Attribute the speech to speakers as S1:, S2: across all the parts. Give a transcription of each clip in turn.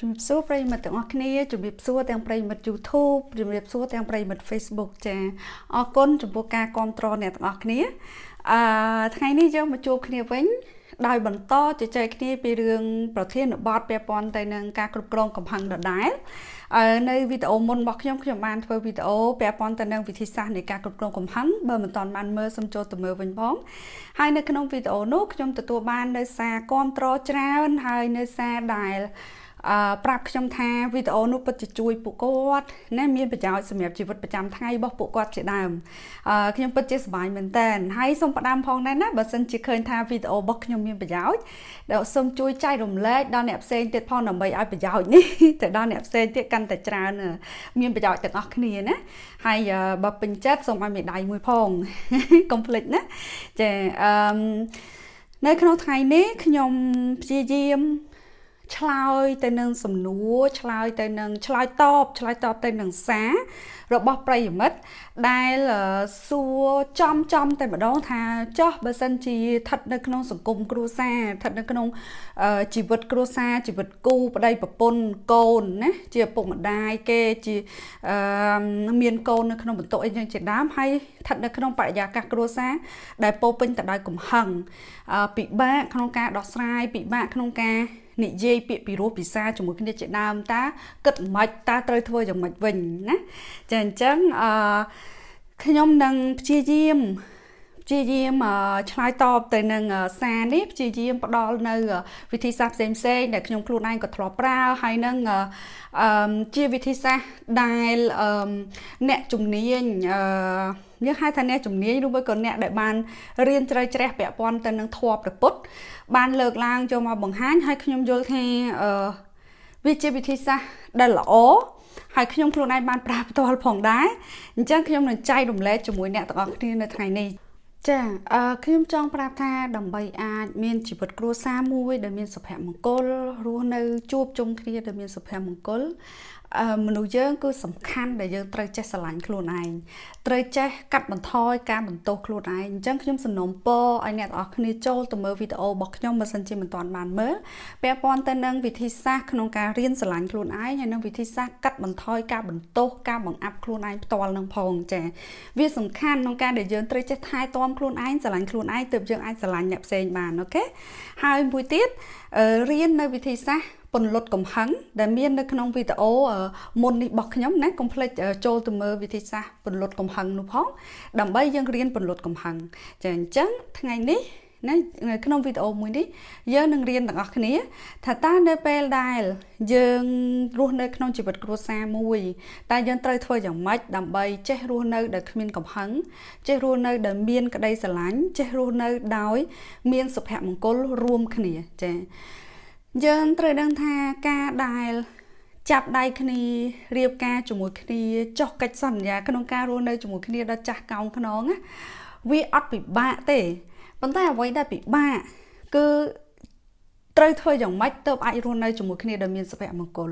S1: ជំរាបសួរប្រិយមិត្តទាំងអស់គ្នាជំរាបសួរទាំងប្រិយមិត្ត YouTube ជំរាបសួរទាំងប្រិយមិត្ត Facebook ចាអរគុណចំពោះការគ្រប់គ្រងអ្នកទាំងអស់គ្នាអឺថ្ងៃនេះយើងមកជួបគ្នាវិញដោយបន្តជជែកគ្នាពីរឿងប្រធានបទពាក់ព័ន្ធទៅនឹងការគ្រប់គ្រងកំហឹងដដែលនៅវីដេអូមុនរបស់ខ្ញុំខ្ញុំបានធ្វើវីដេអូពាក់ព័ន្ធទៅនឹងវិធីសាស្ត្រនៃការគ្រប់គ្រងកំហឹងបើមិនទាន់បានមើលសូមចូលទៅមើលវិញផងហើយនៅក្នុងវីដេអូនោះខ្ញុំទទួលបាននៅសារគ្រប់គ្រងច្រើនហើយនៅសារដែល អឺប្រាប់ខ្ញុំថាវីដេអូនោះពិតជាជួយពួកគាត់ណាមានប្រយោជន៍សម្រាប់ជីវិតប្រចាំថ្ងៃរបស់ពួកគាត់ជាដើមអឺខ្ញុំពិតជាសប្បាយមែនតើហើយសូមផ្ដាំផងដែរណាបើសិនជាឃើញថាវីដេអូរបស់ខ្ញុំមានប្រយោជន៍ដែលសូមជួយចែករំលែកដល់អ្នកផ្សេងទៀតផងដើម្បីឲ្យប្រយោជន៍នេះទៅដល់អ្នកផ្សេងទៀតកាន់តែច្រើនមានប្រយោជន៍ទាំងអស់គ្នាណាហើយបើពេញចិត្តសូមឲ្យមេដៃមួយផងកុំភ្លេចណាចាអឺនៅក្នុងថ្ងៃនេះខ្ញុំព្យាយាម ឆ្លើយទៅនឹងសំណួរឆ្លើយទៅនឹងឆ្លើយតបឆ្លើយតបទៅនឹងសាររបស់ប្រិយមិត្តដែលសួរចំចំតែម្ដងថាចោះបើសិនជាស្ថិតនៅក្នុងសង្គមគ្រួសារស្ថិតនៅក្នុងជីវិតគ្រួសារជីវិតគូប្តីប្រពន្ធកូនណាជាឪពុកម្ដាយគេជាមានកូននៅក្នុងបន្ទុកអីចឹងជាដើមហើយស្ថិតនៅក្នុងបរិយាកាសគ្រួសារដែលពោពេញទៅដោយកំហឹងពិបាកក្នុងការដោះស្រាយពិបាកក្នុងការ និយាយពាក្យពីរោះពិសាជាមួយគ្នាជាដើមតាគិតមិនតាត្រូវធ្វើយ៉ាងម៉េចវិញណាចាអញ្ចឹងអឺខ្ញុំនឹងព្យាយាម ព្យាយាមឆ្លើយតបទៅនឹងសារនេះព្យាយាមផ្ដល់នៅ វិធីសាស្ត្រផ្សេងផ្សេងដែលខ្ញុំខ្លួនឯងក៏ធ្លាប់ប្រើហើយនឹងអឺជាវិធីសាស្ត្រដែលអ្នកជំនាញអឺយើងហៅថាអ្នកជំនាញឬមួយក៏អ្នកដែលបានរៀនជ្រៅជ្រះពាក់ព័ន្ធទៅនឹងធម៌ព្រះពុទ្ធបានលើកឡើងចូលមកបង្ហាញហើយខ្ញុំយល់ថាអឺវាជាវិធីសាស្ត្រដែលល្អហើយខ្ញុំខ្លួនឯងបានប្រើផ្ទាល់ផងដែរអញ្ចឹងខ្ញុំនឹងចែករំលែកជាមួយអ្នកទាំងអស់គ្នានៅថ្ងៃនេះ ចាអឺខ្ញុំចង់ប្រាប់ថាដើម្បីអាចមានជីវិតគ្រួសារមួយដែលមានសុភមង្គលរស់នៅជួបជុំគ្នាដែលមានសុភមង្គល មនុស្សយើងគឺសំខាន់ដែលយើងត្រូវចេះស្រឡាញ់ខ្លួនឯងត្រូវចេះកាត់បន្ថយការបន្ទោសខ្លួនឯងអញ្ចឹងខ្ញុំសំណូមពរឲ្យអ្នកទាំងអស់គ្នាចូលទៅមើលវីដេអូរបស់ខ្ញុំបើសិនជាមិនទាន់បានមើលពាក់ព័ន្ធទៅនឹងវិធីសាស្ត្រក្នុងការរៀនស្រឡាញ់ខ្លួនឯងហើយនឹងវិធីសាស្ត្រកាត់បន្ថយការបន្ទោសការបង្អាប់ខ្លួនឯងផ្ទាល់នឹងផងចាវាសំខាន់ក្នុងការដែលយើងត្រូវចេះថែទាំខ្លួនឯងស្រឡាញ់ខ្លួនឯងទើបយើងអាចស្រឡាញ់អ្នកផ្សេងបានអូខេហើយមួយទៀតរៀននៅវិធីសាស្ត្រ ពន្លត់កំហឹងដែលមាននៅក្នុងវីដេអូមុននេះរបស់ខ្ញុំណាកុំភ្លេចចូលទៅមើលវិធីសាស្ត្រពន្លត់កំហឹងនោះផងដើម្បីយើងរៀនពន្លត់កំហឹងចាអញ្ចឹងថ្ងៃនេះណានៅក្នុងវីដេអូមួយនេះយើងនឹងរៀនទាំងអស់គ្នាថាតើនៅពេលដែលយើងរស់នៅក្នុងជីវិតគ្រួសារមួយតើយើងត្រូវធ្វើយ៉ាងម៉េចដើម្បីចេះរស់នៅដោយគ្មានកំហឹងចេះរស់នៅដោយមានក្តីស្រឡាញ់ចេះរស់នៅដោយ មានសុភមង្គលរួមគ្នាចា យើងត្រូវដឹងថាការដែលចាប់ដៃគ្នារៀបការជាមួយគ្នាចុះកិច្ចសន្យាក្នុងការរស់នៅជាមួយគ្នាដល់ចាស់កោងខ្នងណាវាអត់ពិបាកទេប៉ុន្តែអ្វីដែលពិបាកគឺត្រូវធ្វើយ៉ាងម៉េចទើបអាចរស់នៅជាមួយគ្នាដោយមានសុភមង្គល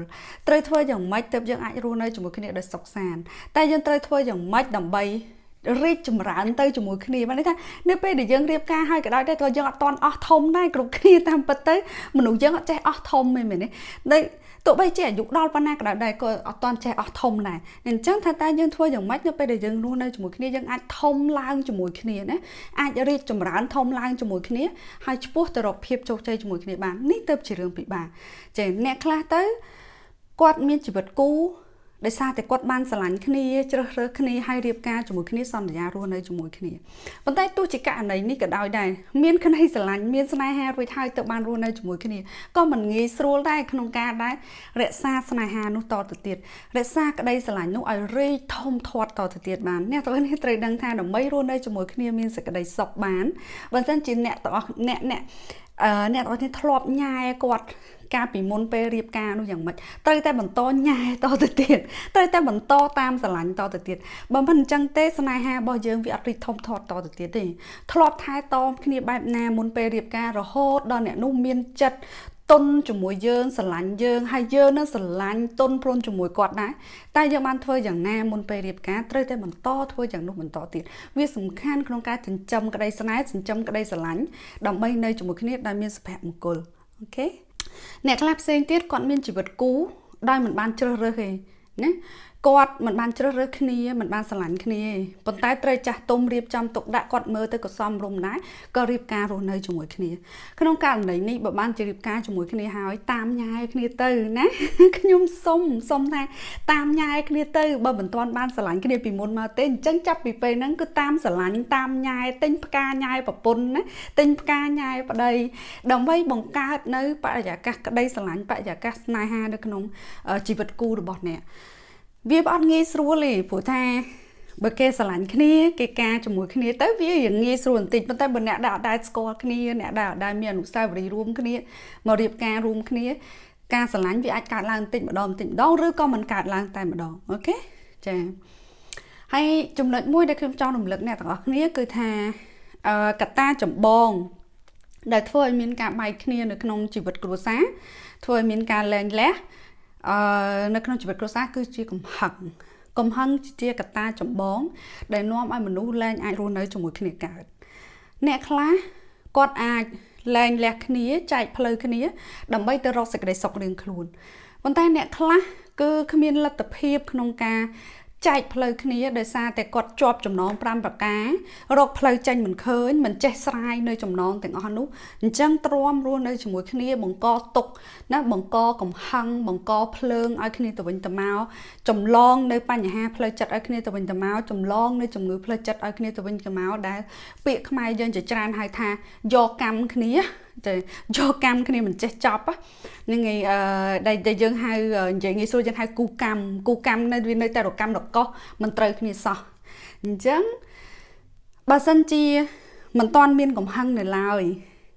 S1: ត្រូវធ្វើយ៉ាងម៉េចទើបយើងអាចរស់នៅជាមួយគ្នាដោយសុខសាន្តតែយើងត្រូវធ្វើយ៉ាងម៉េចដើម្បី រីកចម្រើនទៅជាមួយគ្នាបានន័យថានៅពេលដែលយើងរៀបការហើយក៏ដោយដែរក៏យើងអត់តន់អស់ធំដែរគ្រប់គ្នាតាមពិតទៅមនុស្សយើងអត់ចេះអស់ធំទេមែនទេតែទោះបីជាអាយុដល់ប៉ុណ្ណាក៏ដោយដែរក៏អត់តន់ចេះអស់ធំដែរអញ្ចឹងថាតើយើងធ្វើយ៉ាងម៉េចនៅពេលដែលយើងរស់នៅជាមួយគ្នាយើងអាចធំឡើងជាមួយគ្នាណាអាចរីកចម្រើនធំឡើងជាមួយគ្នាហើយឆ្ពោះទៅរកភាពជោគជ័យជាមួយគ្នាបាននេះទៅជារឿងពិបាកចេះអ្នកខ្លះទៅគាត់មានជីវិតគូ ដោយសារតែគាត់បានស្រឡាញ់គ្នាជ្រើសរើសគ្នាហើយរៀបការជាមួយគ្នាសន្យារស់នៅជាមួយគ្នាប៉ុន្តែទោះជាករណីនេះក៏ដោយដែរមានក្តីស្រឡាញ់មានស្នេហារួចហើយទៅបានរស់នៅជាមួយគ្នាក៏មិនងាយស្រួលដែរក្នុងការដែររក្សាស្នេហានោះតទៅទៀតរក្សាក្តីស្រឡាញ់នោះឲ្យរីកធំធាត់តទៅទៀតបានអ្នកទាំងនេះត្រូវដឹងថាដើម្បីរស់នៅជាមួយគ្នាមានសេចក្តីសុខបានបើមិនជាអ្នកទាំងអស់អ្នកអ្នកអឺអ្នកទាំងអស់នេះធ្លាប់ញ៉ែគាត់ កាលពីមុនពេលរៀបការនោះយ៉ាងម៉េចត្រូវតែបន្តញ៉ែតទៅទៀតត្រូវតែបន្តតាមស្រឡាញ់តទៅទៀតបើមិនអញ្ចឹងទេស្នេហារបស់យើងវាអត់រីកធំធាត់តទៅទៀតទេធ្លាប់ថែទាំគ្នាបែបណាមុនពេលរៀបការរហូតដល់អ្នកនោះមានចិត្តទុនជាមួយយើងស្រឡាញ់យើងហើយយើងនឹងស្រឡាញ់ទុនព្រុនជាមួយគាត់ដែរតែយើងបានធ្វើយ៉ាងណាមុនពេលរៀបការត្រូវតែបន្តធ្វើយ៉ាងនោះបន្តទៀតវាសំខាន់ក្នុងការចិញ្ចឹមក្តីស្នេហ៍ចិញ្ចឹមក្តីស្រឡាញ់ដើម្បីនៅជាមួយគ្នាដែលមានសុភមង្គលអូខេ អ្នកខ្លះផ្សេងទៀតគាត់មានជីវិតគូដោយមិនបានជ្រើសរើសទេណា គាត់មិនបានជ្រើសរើសគ្នាមិនបានស្រឡាញ់គ្នាប៉ុន្តែត្រូវចាស់ទុំរៀបចំទុកដាក់គាត់មើលទៅក៏សមរម្យដែរក៏រៀបការរស់នៅជាមួយគ្នាក្នុងករណីនេះបើបានជារៀបការជាមួយគ្នាហើយតាមញ៉ែគ្នាទៅណាខ្ញុំសុំសុំថាតាមញ៉ែគ្នាទៅបើមិនទាន់បានស្រឡាញ់គ្នាពីមុនមកទេអញ្ចឹងចាប់ពីពេលហ្នឹងគឺតាមស្រឡាញ់តាមញ៉ែទិញផ្កាញ៉ែប្រពន្ធណាទិញផ្កាញ៉ែប្តីដើម្បីបង្កើតនៅបរិយាកាសក្តីស្រឡាញ់បរិយាកាសស្នេហានៅក្នុងជីវិតគូរបស់អ្នក វាអត់ងាយស្រួលទេព្រោះថាបើគេស្រឡាញ់គ្នាគេការជាមួយគ្នាទៅវារៀងងាយស្រួលបន្តិចប៉ុន្តែបើអ្នកដែលអត់ដែលស្គាល់គ្នាអ្នកដែលអត់ដែលមានអនុស្សាវរីយ៍រួមគ្នាមករៀបការរួមគ្នា ការស្រឡាញ់វាអាចកើតឡើងបន្តិចម្ដងបន្តិចម្ដងឬក៏មិនកើតឡើងតែម្ដងអូខេចាហើយចំណុចមួយដែលខ្ញុំចង់រំលឹកអ្នកទាំងអស់គ្នាគឺថាអឺកត្តាចម្បង ដែលធ្វើឲ្យមានការបែកគ្នានៅក្នុងជីវិតគ្រួសារធ្វើឲ្យមានការលែងលះ អឺនៅក្នុងជីវិតគ្រួសារគឺជាកំហឹងកំហឹងជាកត្តាចម្បង ដែលនាំឲ្យមនុស្សលែងអាចរស់នៅជាមួយគ្នាកើតអ្នកខ្លះគាត់អាចលែងលះគ្នាចែកផ្លូវគ្នា ដើម្បីទៅរកសេចក្តីសុខរៀងខ្លួនប៉ុន្តែអ្នកខ្លះគឺគ្មានលទ្ធភាពក្នុងការ ចែកផ្លូវគ្នាដោយសារតែគាត់ជាប់ចំណង5ប្រការរកផ្លូវចេញមិនឃើញមិនចេះស្រាយនៅចំណងទាំងអស់នោះអញ្ចឹងទ្រាំរស់នៅជាមួយគ្នាបង្កទុកណាបង្កកំហឹងបង្កភ្លើងឲ្យគ្នាទៅវិញទៅមកចម្លងនៅបញ្ហាផ្លូវចិត្តឲ្យគ្នាទៅវិញទៅមកចម្លងនៅជំងឺផ្លូវចិត្តឲ្យគ្នាទៅវិញទៅមកដែលពាក្យខ្មែរយើងជាច្រើនហៅថាយកកម្មគ្នា ទៅយកកម្មគ្នាមិនចេះចប់ហ្នឹងឯងដែលយើងហៅនិយាយងាយស្រួលយើងហៅគូកម្មគូកម្មនៅវានៅតែរកម្មរកោះមិនត្រូវគ្នាសោះអញ្ចឹងបើសិនជាមិនទាន់មានកំហឹងនៅឡើយ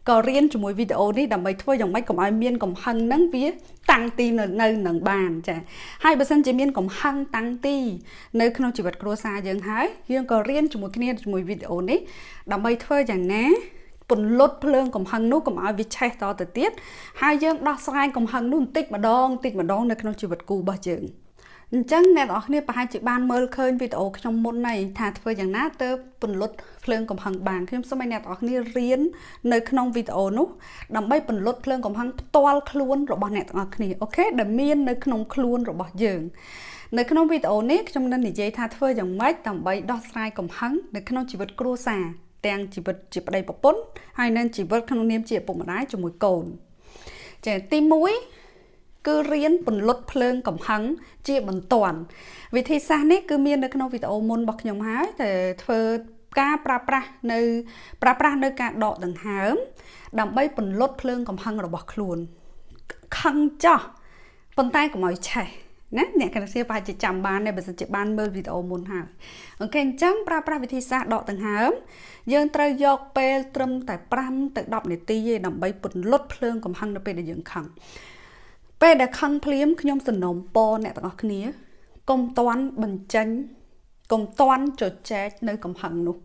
S1: ក៏រៀនជាមួយវីដេអូនេះដើម្បីធ្វើយ៉ាងម៉េចកុំឲ្យមានកំហឹងហ្នឹងវាតាំងទីនៅនៅនឹងបានចាហើយបើសិនជាមានកំហឹងតាំងទីនៅក្នុងជីវិតគ្រួសារយើងហើយយើងក៏រៀនជាមួយគ្នាជាមួយវីដេអូនេះដើម្បីធ្វើយ៉ាងណា ពន្លត់ភ្លើងកំហឹងនោះកុំឲ្យវាឆេះតទៅទៀតហើយយើងដោះស្រាយកំហឹងនោះបន្តិចម្ដងបន្តិចម្ដងនៅក្នុងជីវិតគូរបស់យើងអញ្ចឹងអ្នកនរគ្នាប្រហែលជាបានមើលឃើញវីដេអូខ្ញុំមុនហើយថាធ្វើយ៉ាងណាទៅពន្លត់ភ្លើងកំហឹងបានខ្ញុំសូមឲ្យអ្នកនរគ្នារៀននៅក្នុងវីដេអូនោះដើម្បីពន្លត់ភ្លើងកំហឹងផ្ទាល់ខ្លួនរបស់អ្នកទាំងអស់គ្នាអូខេដែលមាននៅក្នុងខ្លួនរបស់យើងនៅក្នុងវីដេអូនេះខ្ញុំនឹងនិយាយថាធ្វើយ៉ាងម៉េចដើម្បីដោះស្រាយកំហឹងនៅក្នុងជីវិតគ្រួសារ ទាំងជីវិតជាប្តីប្រពន្ធហើយនិងជីវិតក្នុងនាមជាឪពុកម្ដាយជាមួយកូនចាទី1គឺរៀនពន្លត់ភ្លើងកំហឹងជាបន្ទាន់វិធីសាស្ត្រនេះគឺមាននៅក្នុងវីដេអូមុនរបស់ខ្ញុំហើយតែធ្វើការប្រើប្រាស់នៅប្រើប្រាស់នៅការដកដង្ហើម ដើម្បីពន្លត់ភ្លើងកំហឹងរបស់ខ្លួនខឹងចោះប៉ុន្តែកុំឲ្យឆេះ ណាអ្នកកណ្ដាលប្រហែលជាចាំបានដែរបើសិនជាបានមើលវីដេអូមុនហើយអូខេអញ្ចឹងប្រើប្រាស់វិធីសាស្ត្រដកដង្ហើមយើងត្រូវយកពេលត្រឹមតែ5ទៅ10នាទីទេដើម្បីពន្លត់ភ្លើងកំហឹងនៅពេលដែលយើងខឹងពេលដែលខឹងភ្លាមខ្ញុំសំណូមពរអ្នកទាំងអស់គ្នាកុំតន់បញ្ចេញកុំតន់ជជែកនៅកំហឹងនោះ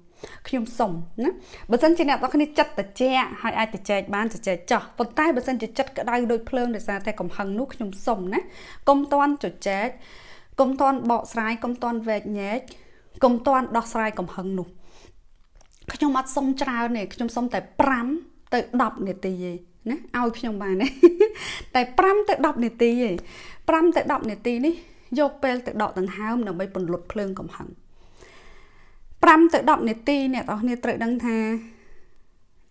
S1: ខ្ញុំសុំណាបើសិនជាអ្នកទាំងគ្នាចិត្តត្រជាក់ហើយអាចត្រចែកបានត្រចែកចោះប៉ុន្តែបើសិនជាចិត្តក្តៅដូចភ្លើងដោយសារតែកំហឹងនោះខ្ញុំសុំណាកុំតន់ជជែកកុំតន់បកស្រាយកុំតន់វែកញែកកុំតន់ដោះស្រាយកំហឹងនោះខ្ញុំអត់សុំច្រើនទេខ្ញុំសុំតែ5ទៅ10នាទីទេណាឲ្យខ្ញុំបានទេតែ5ទៅ10នាទីទេ5ទៅ10នាទីនេះយកពេលទៅដកដង្ហើមដើម្បីពន្លត់ភ្លើងកំហឹង 5ទៅ10នាទីអ្នកទាំងគ្នាត្រូវដឹងថា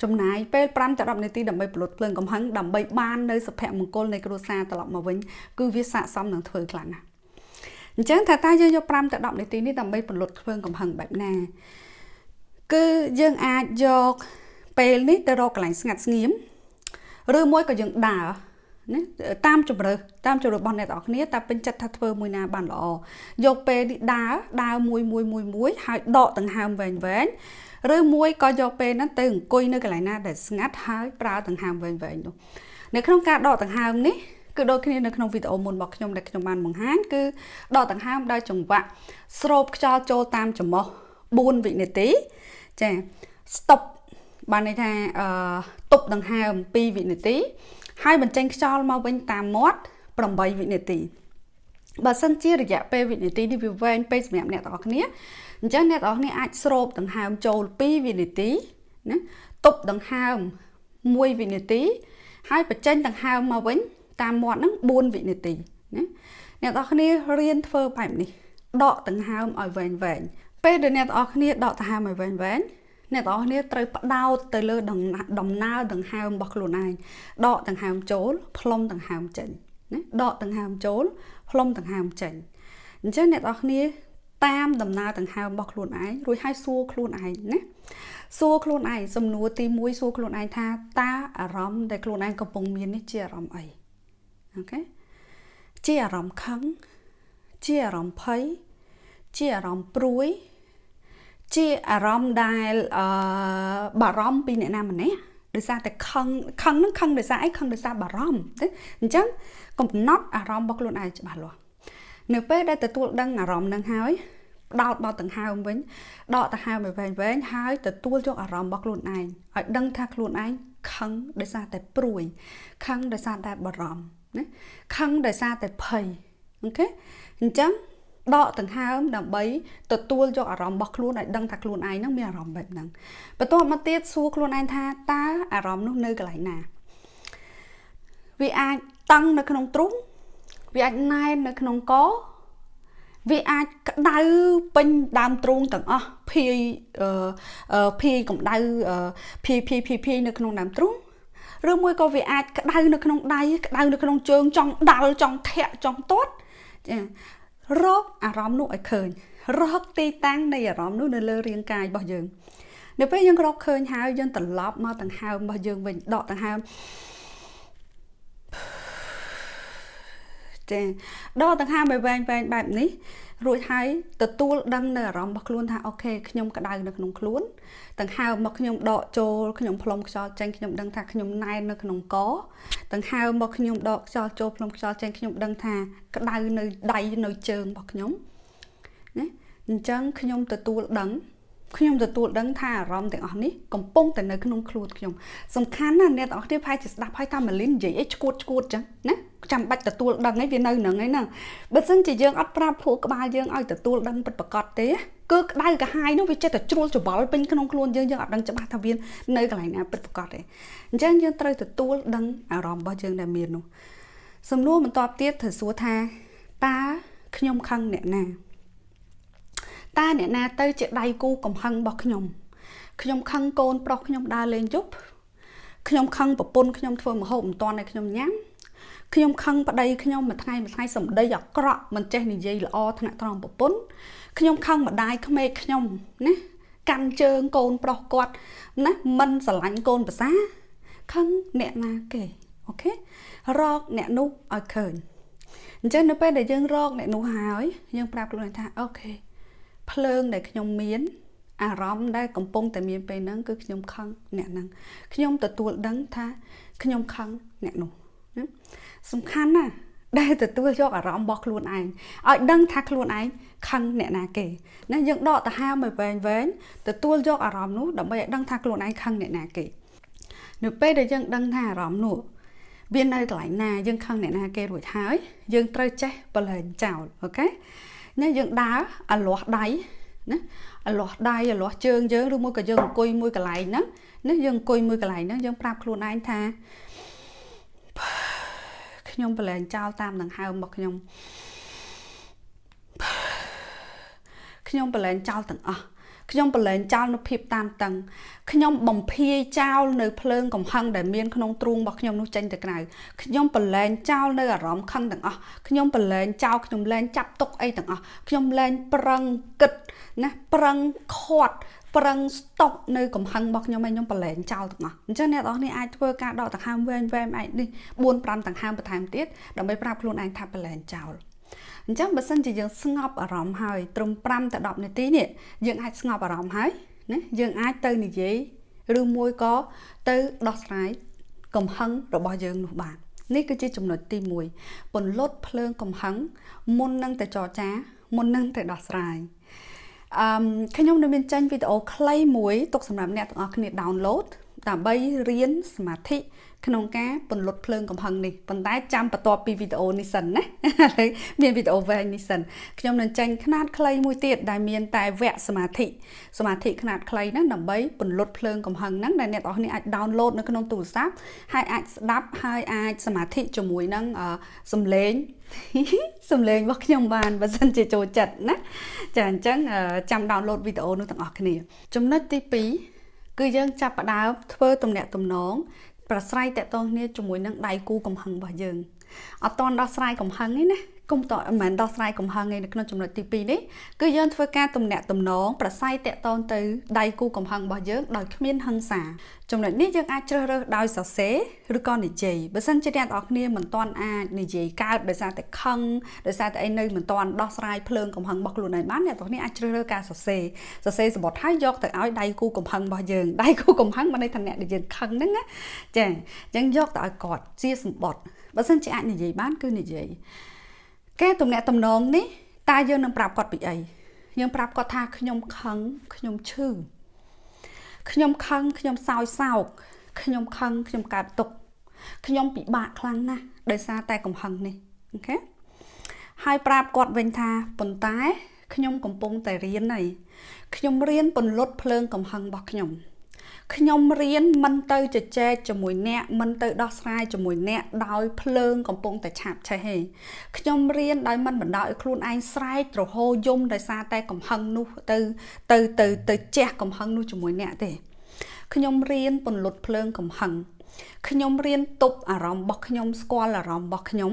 S1: ចំណាយពេល5ទៅ10នាទីដើម្បីផលិតភ្លើងកំហឹងដើម្បីបាននៅសុភមង្គលនៃគ្រួសារត្រឡប់មកវិញគឺវាស័ក្តិសមនឹងធ្វើខ្លាំងណាស់អញ្ចឹងថាតើយើងយក5ទៅ10នាទីនេះដើម្បីផលិតភ្លើងកំហឹងបែបណាគឺយើងអាចយកពេលនេះទៅរកកន្លែងស្ងាត់ស្ងៀមឬមួយក៏យើងដើរ ណាតាមជំរើសតាមជំរើសរបស់អ្នកទាំងអស់គ្នាតែពេញចិត្តថាធ្វើមួយណាបានល្អយកពេលនេះដើរដើរមួយមួយមួយមួយហើយដកដង្ហើមវែងវែងឬមួយក៏យកពេលហ្នឹងទៅអង្គុយនៅកន្លែងណាដែលស្ងាត់ហើយប្រើដង្ហើមវែងវែងនោះនៅក្នុងការដកដង្ហើមនេះគឺដូចគ្នានៅក្នុងវីដេអូមុនរបស់ខ្ញុំដែលខ្ញុំបានបង្ហាញគឺដកដង្ហើមដោយចង្វាក់ស្រូបខ្យល់ចូលតាមច្រមុះ4វិនាទីចា stop បានន័យថាអឺទប់ដង្ហើម2វិនាទី ហើយបញ្ចេញខ្យល់មកវិញតាមមាត់8វិនាទីបើសិនជារយៈពេលវិនាទីនេះវាវែងពេកសម្រាប់អ្នកទាំងអស់គ្នាអញ្ចឹងអ្នកទាំងអស់គ្នាអាចស្រូបដង្ហើមចូល2វិនាទីណាទប់ដង្ហើម1វិនាទី ហើយបញ្ចេញដង្ហើមមកវិញតាមមាត់ហ្នឹង4វិនាទីណាអ្នកនរគ្នារៀនធ្វើបែបនេះដកដង្ហើមឲ្យវែងវែងពេលដែលអ្នកនរគ្នាដកដង្ហើមឲ្យវែងវែង អ្នកនរគ្នាត្រូវផ្ដោតទៅលើដំណើរដង្ហើមរបស់ខ្លួនឯងដកដង្ហើមចូលផ្លុំដង្ហើមចេញណាដកដង្ហើមចូលផ្លុំដង្ហើមចេញអញ្ចឹងអ្នកនរគ្នាតាមដំណើរដង្ហើមរបស់ខ្លួនឯងរួចហើយសួរខ្លួនឯងណាសួរខ្លួនឯងសំណួរទី1សួរខ្លួនឯងថាតើអារម្មណ៍ដែលខ្លួនឯងកំពុងមាននេះជាអារម្មណ៍អីអូខេជាអារម្មណ៍ខឹងជាអារម្មណ៍ភ័យជាអារម្មណ៍ព្រួយ ជាអារម្មណ៍ដែលអឺបារម្ភពីអ្នកណាម្នាក់ដោយសារតែខឹងខឹងហ្នឹងខឹងដោយសារអីខឹងដោយសារបារម្ភទេអញ្ចឹងកំណត់អារម្មណ៍របស់ខ្លួនឯងច្បាស់លាស់នៅពេលដែលទទួលដឹងអារម្មណ៍ហ្នឹងហើយដោតមកដង្ហើមវិញដកដង្ហើមឲ្យវែងវែងហើយទទួលយកអារម្មណ៍របស់ខ្លួនឯងឲ្យដឹងថាខ្លួនឯងខឹងដោយសារតែព្រួយខឹងដោយសារតែបារម្ភណាខឹងដោយសារតែភ័យអូខេអញ្ចឹង ដកដង្ហើមដើម្បីទទួលយកអារម្មណ៍របស់ខ្លួនឲ្យដឹងថាខ្លួនឯងហ្នឹងមានអារម្មណ៍បែបហ្នឹងបន្ទាប់មកទៀតសួរខ្លួនឯងថាតើអារម្មណ៍នោះនៅកន្លែងណាវាអាចតឹងនៅក្នុងទ្រូងវាអាចណែននៅក្នុងកវាអាចក្តៅពេញដើមទ្រូងទាំងអស់ភាយភាយកម្ដៅភាយភាយភាយភាយនៅក្នុងដើមទ្រូងឬមួយក៏វាអាចក្តៅនៅក្នុងដៃក្តៅនៅក្នុងជើងចង់ដាល់ចង់ធាក់ចង់ទាត់ចា រកអារម្មណ៍នោះឲ្យឃើញរកទីតាំងនៃអារម្មណ៍នោះនៅលើរាងកាយរបស់យើងនៅពេលយើងរកឃើញហើយយើងត្រឡប់មកដង្ហើមរបស់យើងវិញដកដង្ហើមចាដកដង្ហើមឲ្យវែងវែងបែបនេះ រួចហើយទទួលដឹងនៅអារម្មណ៍របស់ខ្លួនថាអូខេខ្ញុំក្តៅនៅក្នុងខ្លួនដង្ហើមមកខ្ញុំដកចូលខ្ញុំផ្លុំខ្យល់ចេញខ្ញុំដឹងថាខ្ញុំណែននៅក្នុងកដង្ហើមមកខ្ញុំដកខ្យល់ចូលផ្លុំខ្យល់ចេញខ្ញុំដឹងថាក្តៅនៅដៃនៅជើងរបស់ខ្ញុំណាអញ្ចឹងខ្ញុំទទួលដឹង ខ្ញុំទទួលដឹងថាអារម្មណ៍ទាំងអស់នេះកំពុងតែនៅក្នុងខ្លួនខ្ញុំសំខាន់ណាស់អ្នកទាំងអស់គ្នាប្រហែលជាស្ដាប់ហើយតាមលីននិយាយអីឈួតឈួតចឹងណាចាំបាច់ទទួលដឹងអីវានៅនឹងឯហ្នឹងបើមិនជាយើងអត់ប្រាប់ភួរក្បាលយើងឲ្យទទួលដឹងពិតប្រាកដទេគឺក្តៅកាហាយនោះវាចេះតែជ្រួលច្បល់ពេញក្នុងខ្លួនយើងយើងអត់ដឹងច្បាស់ថាវានៅកន្លែងណាពិតប្រាកដទេអញ្ចឹងយើងត្រូវទទួលដឹងអារម្មណ៍របស់យើងដែលមាននោះសំណួរបន្ទាប់ទៀតត្រូវសួរថាតើខ្ញុំខឹងអ្នកណា តើអ្នកណាទៅជាដៃគូកំហឹងរបស់ខ្ញុំខ្ញុំខឹងកូនប្រុសខ្ញុំដើរលេងយប់ខ្ញុំខឹងប្រពន្ធខ្ញុំធ្វើមហូបមិនតាន់ឲ្យខ្ញុំញ៉ាំខ្ញុំខឹងប្តីខ្ញុំមួយថ្ងៃមួយថ្ងៃសម្ដីអាក្រក់មិនចេះនិយាយល្អថ្នាក់ត្រង់ប្រពន្ធខ្ញុំខឹងម្ដាយក្មេកខ្ញុំណាកាន់ជើងកូនប្រុសគាត់ណាមិនស្រឡាញ់កូនប្រសាខឹងអ្នកណាគេអូខេរកអ្នកនោះឲ្យឃើញអញ្ចឹងនៅពេលដែលយើងរកអ្នកនោះហើយយើងប្រាប់ខ្លួនថាអូខេ ភ្លើងដែលខ្ញុំមានអារម្មណ៍ដែលកំពុងតែមានពេលហ្នឹងគឺខ្ញុំខឹងអ្នកហ្នឹងខ្ញុំទទួលដឹងថាខ្ញុំខឹងអ្នកនោះណាសំខាន់ណាស់ដែលទទួលយកអារម្មណ៍របស់ខ្លួនឯងឲ្យដឹងថាខ្លួនឯងខឹងអ្នកណាគេណាយើងដកទៅហាមឲ្យវែងវែងទទួលយកអារម្មណ៍នោះដើម្បីឲ្យដឹងថាខ្លួនឯងខឹងអ្នកណាគេនៅពេលដែលយើងដឹងថាអារម្មណ៍នោះវានៅកន្លែងណាយើងខឹងអ្នកណាគេរួចហើយយើងត្រូវចេះបលែងចោលអូខេ ណាយើងដើរអាលាស់ដៃណាអាលាស់ដៃអាលាស់ជើងយើងឬមួយក៏យើងអង្គុយមួយកន្លែងហ្នឹងណាយើងអង្គុយមួយកន្លែងហ្នឹងយើងប្រាប់ខ្លួនឯងថាខ្ញុំប្រឡែងចោលតាមដង្ហើមរបស់ខ្ញុំខ្ញុំប្រឡែងចោលទាំងអស់ ខ្ញុំប្រឡែងចោលនៅភាពតានតឹងខ្ញុំបំភាយចោលនៅភ្លើងកំហឹងដែលមានក្នុងទ្រូងរបស់ខ្ញុំនោះចេញទៅក្រៅខ្ញុំប្រឡែងចោលនៅអារម្មណ៍ខឹងទាំងអស់ខ្ញុំប្រឡែងចោលខ្ញុំលែងចាប់ទុកអីទាំងអស់ខ្ញុំលែងប្រឹងគិតណាប្រឹងខាត់ប្រឹងស្តុកនៅកំហឹងរបស់ខ្ញុំឲ្យខ្ញុំប្រឡែងចោលទាំងអស់អញ្ចឹងអ្នកនរនេះអាចធ្វើការដកដង្ហើមវែងវែងឯនេះ4 5ដង្ហើមបន្ថែមទៀតដើម្បីប្រាប់ខ្លួនឯងថាប្រឡែងចោល អញ្ចឹងបើសិនជាយើងស្ងប់អារម្មណ៍ហើយត្រឹម5ទៅ10នាទីនេះយើងអាចស្ងប់អារម្មណ៍ហើយណាយើងអាចទៅនិយាយឬមួយក៏ទៅដោះស្រាយកំហឹងរបស់យើងនោះបាននេះគឺជាចំណុចទី1ពន្លត់ភ្លើងកំហឹងមុននឹងទៅចរចាមុននឹងទៅដោះស្រាយអឺខ្ញុំនៅមានចេញវីដេអូខ្លីមួយទុកសម្រាប់អ្នកទាំងអស់គ្នា download ដើម្បីរៀនសមាធិ ក្នុងការពន្លត់ភ្លើងកំហឹងនេះប៉ុន្តែចាំបន្ទាប់ពីវីដេអូនេះសិនណាឥឡូវមានវីដេអូវែងនេះសិនខ្ញុំនឹងចេញຂ្នាតខ្លីមួយទៀតដែលមានតែវគ្គសមាធិសមាធិຂ្នាតខ្លីហ្នឹងដើម្បីពន្លត់ភ្លើងកំហឹងហ្នឹងដែលអ្នកនរគ្នាអាច download នៅក្នុងទូរស័ព្ទហើយអាចស្ដាប់ហើយអាចសមាធិជាមួយនឹងសំឡេងសំឡេងរបស់ខ្ញុំបានបើសិនជាចូលចិត្តណាចាអញ្ចឹងចាំ download វីដេអូនោះទាំងអស់គ្នា ចំណុចទី2គឺយើងចាប់ផ្ដើមធ្វើទំនាក់ទំនង ប្រស្រ័យតកតងគ្នាជាមួយនឹងដៃគូកំហឹងរបស់យើងអត់តន់ដោះស្រាយកំហឹងទេណា គុំតមិនមែនដោះស្រាយកំហឹងឯនៅក្នុងចំណុចទី2នេះគឺយើងធ្វើការទំនាក់ទំនងប្រស័យតាក់ទងទៅដៃគូកំហឹងរបស់យើងដោយគ្មានហិង្សាចំណុចនេះយើងអាចជ្រើសរើសដោយសរសេរឬក៏និយាយបើសិនជាអ្នកនរគ្នាមិនទាន់អាចនិយាយកើតដោយសារតែខឹងដោយសារតែអីនៅមិនទាន់ដោះស្រាយភ្លើងកំហឹងរបស់ខ្លួនឯងបានអ្នកនរគ្នាអាចជ្រើសរើសការសរសេរសរសេរសម្បត្តិហើយយកទៅឲ្យដៃគូកំហឹងរបស់យើងដៃគូកំហឹងបានន័យថាអ្នកដែលយើងខឹងហ្នឹងណាចាអញ្ចឹងយកទៅឲ្យគាត់ជាសម្បត្តិបើសិនជាអាចនិយាយបានគឺនិយាយ ការទំនាក់ទំនងនេះតើយើងនឹងប្រាប់គាត់ពីអីយើងប្រាប់គាត់ថាខ្ញុំខឹងខ្ញុំឈឺខ្ញុំខឹងខ្ញុំសោយសោកខ្ញុំខឹងខ្ញុំកើតទុកខ្ញុំពិបាកខ្លាំងណាស់ដោយសារតែកំហឹងនេះអូខេហើយប្រាប់គាត់វិញថាប៉ុន្តែខ្ញុំកំពុងតែរៀនហើយខ្ញុំរៀនពន្លត់ភ្លើងកំហឹងរបស់ខ្ញុំ ខ្ញុំរៀនមិនទៅជជែកជាមួយអ្នកមិនទៅដោះស្រាយជាមួយអ្នកដោយភ្លើងកំពុងតែឆាបឆេះទេខ្ញុំរៀនដោយមិនបណ្ដោយឲ្យខ្លួនឯងស្រែកទ្រហោយំដោយសារតែកំហឹងនោះទៅទៅទៅទៅជះកំហឹងនោះជាមួយអ្នកទេខ្ញុំរៀនពន្លត់ភ្លើងកំហឹងខ្ញុំរៀនទប់អារម្មណ៍របស់ខ្ញុំស្គាល់អារម្មណ៍របស់ខ្ញុំ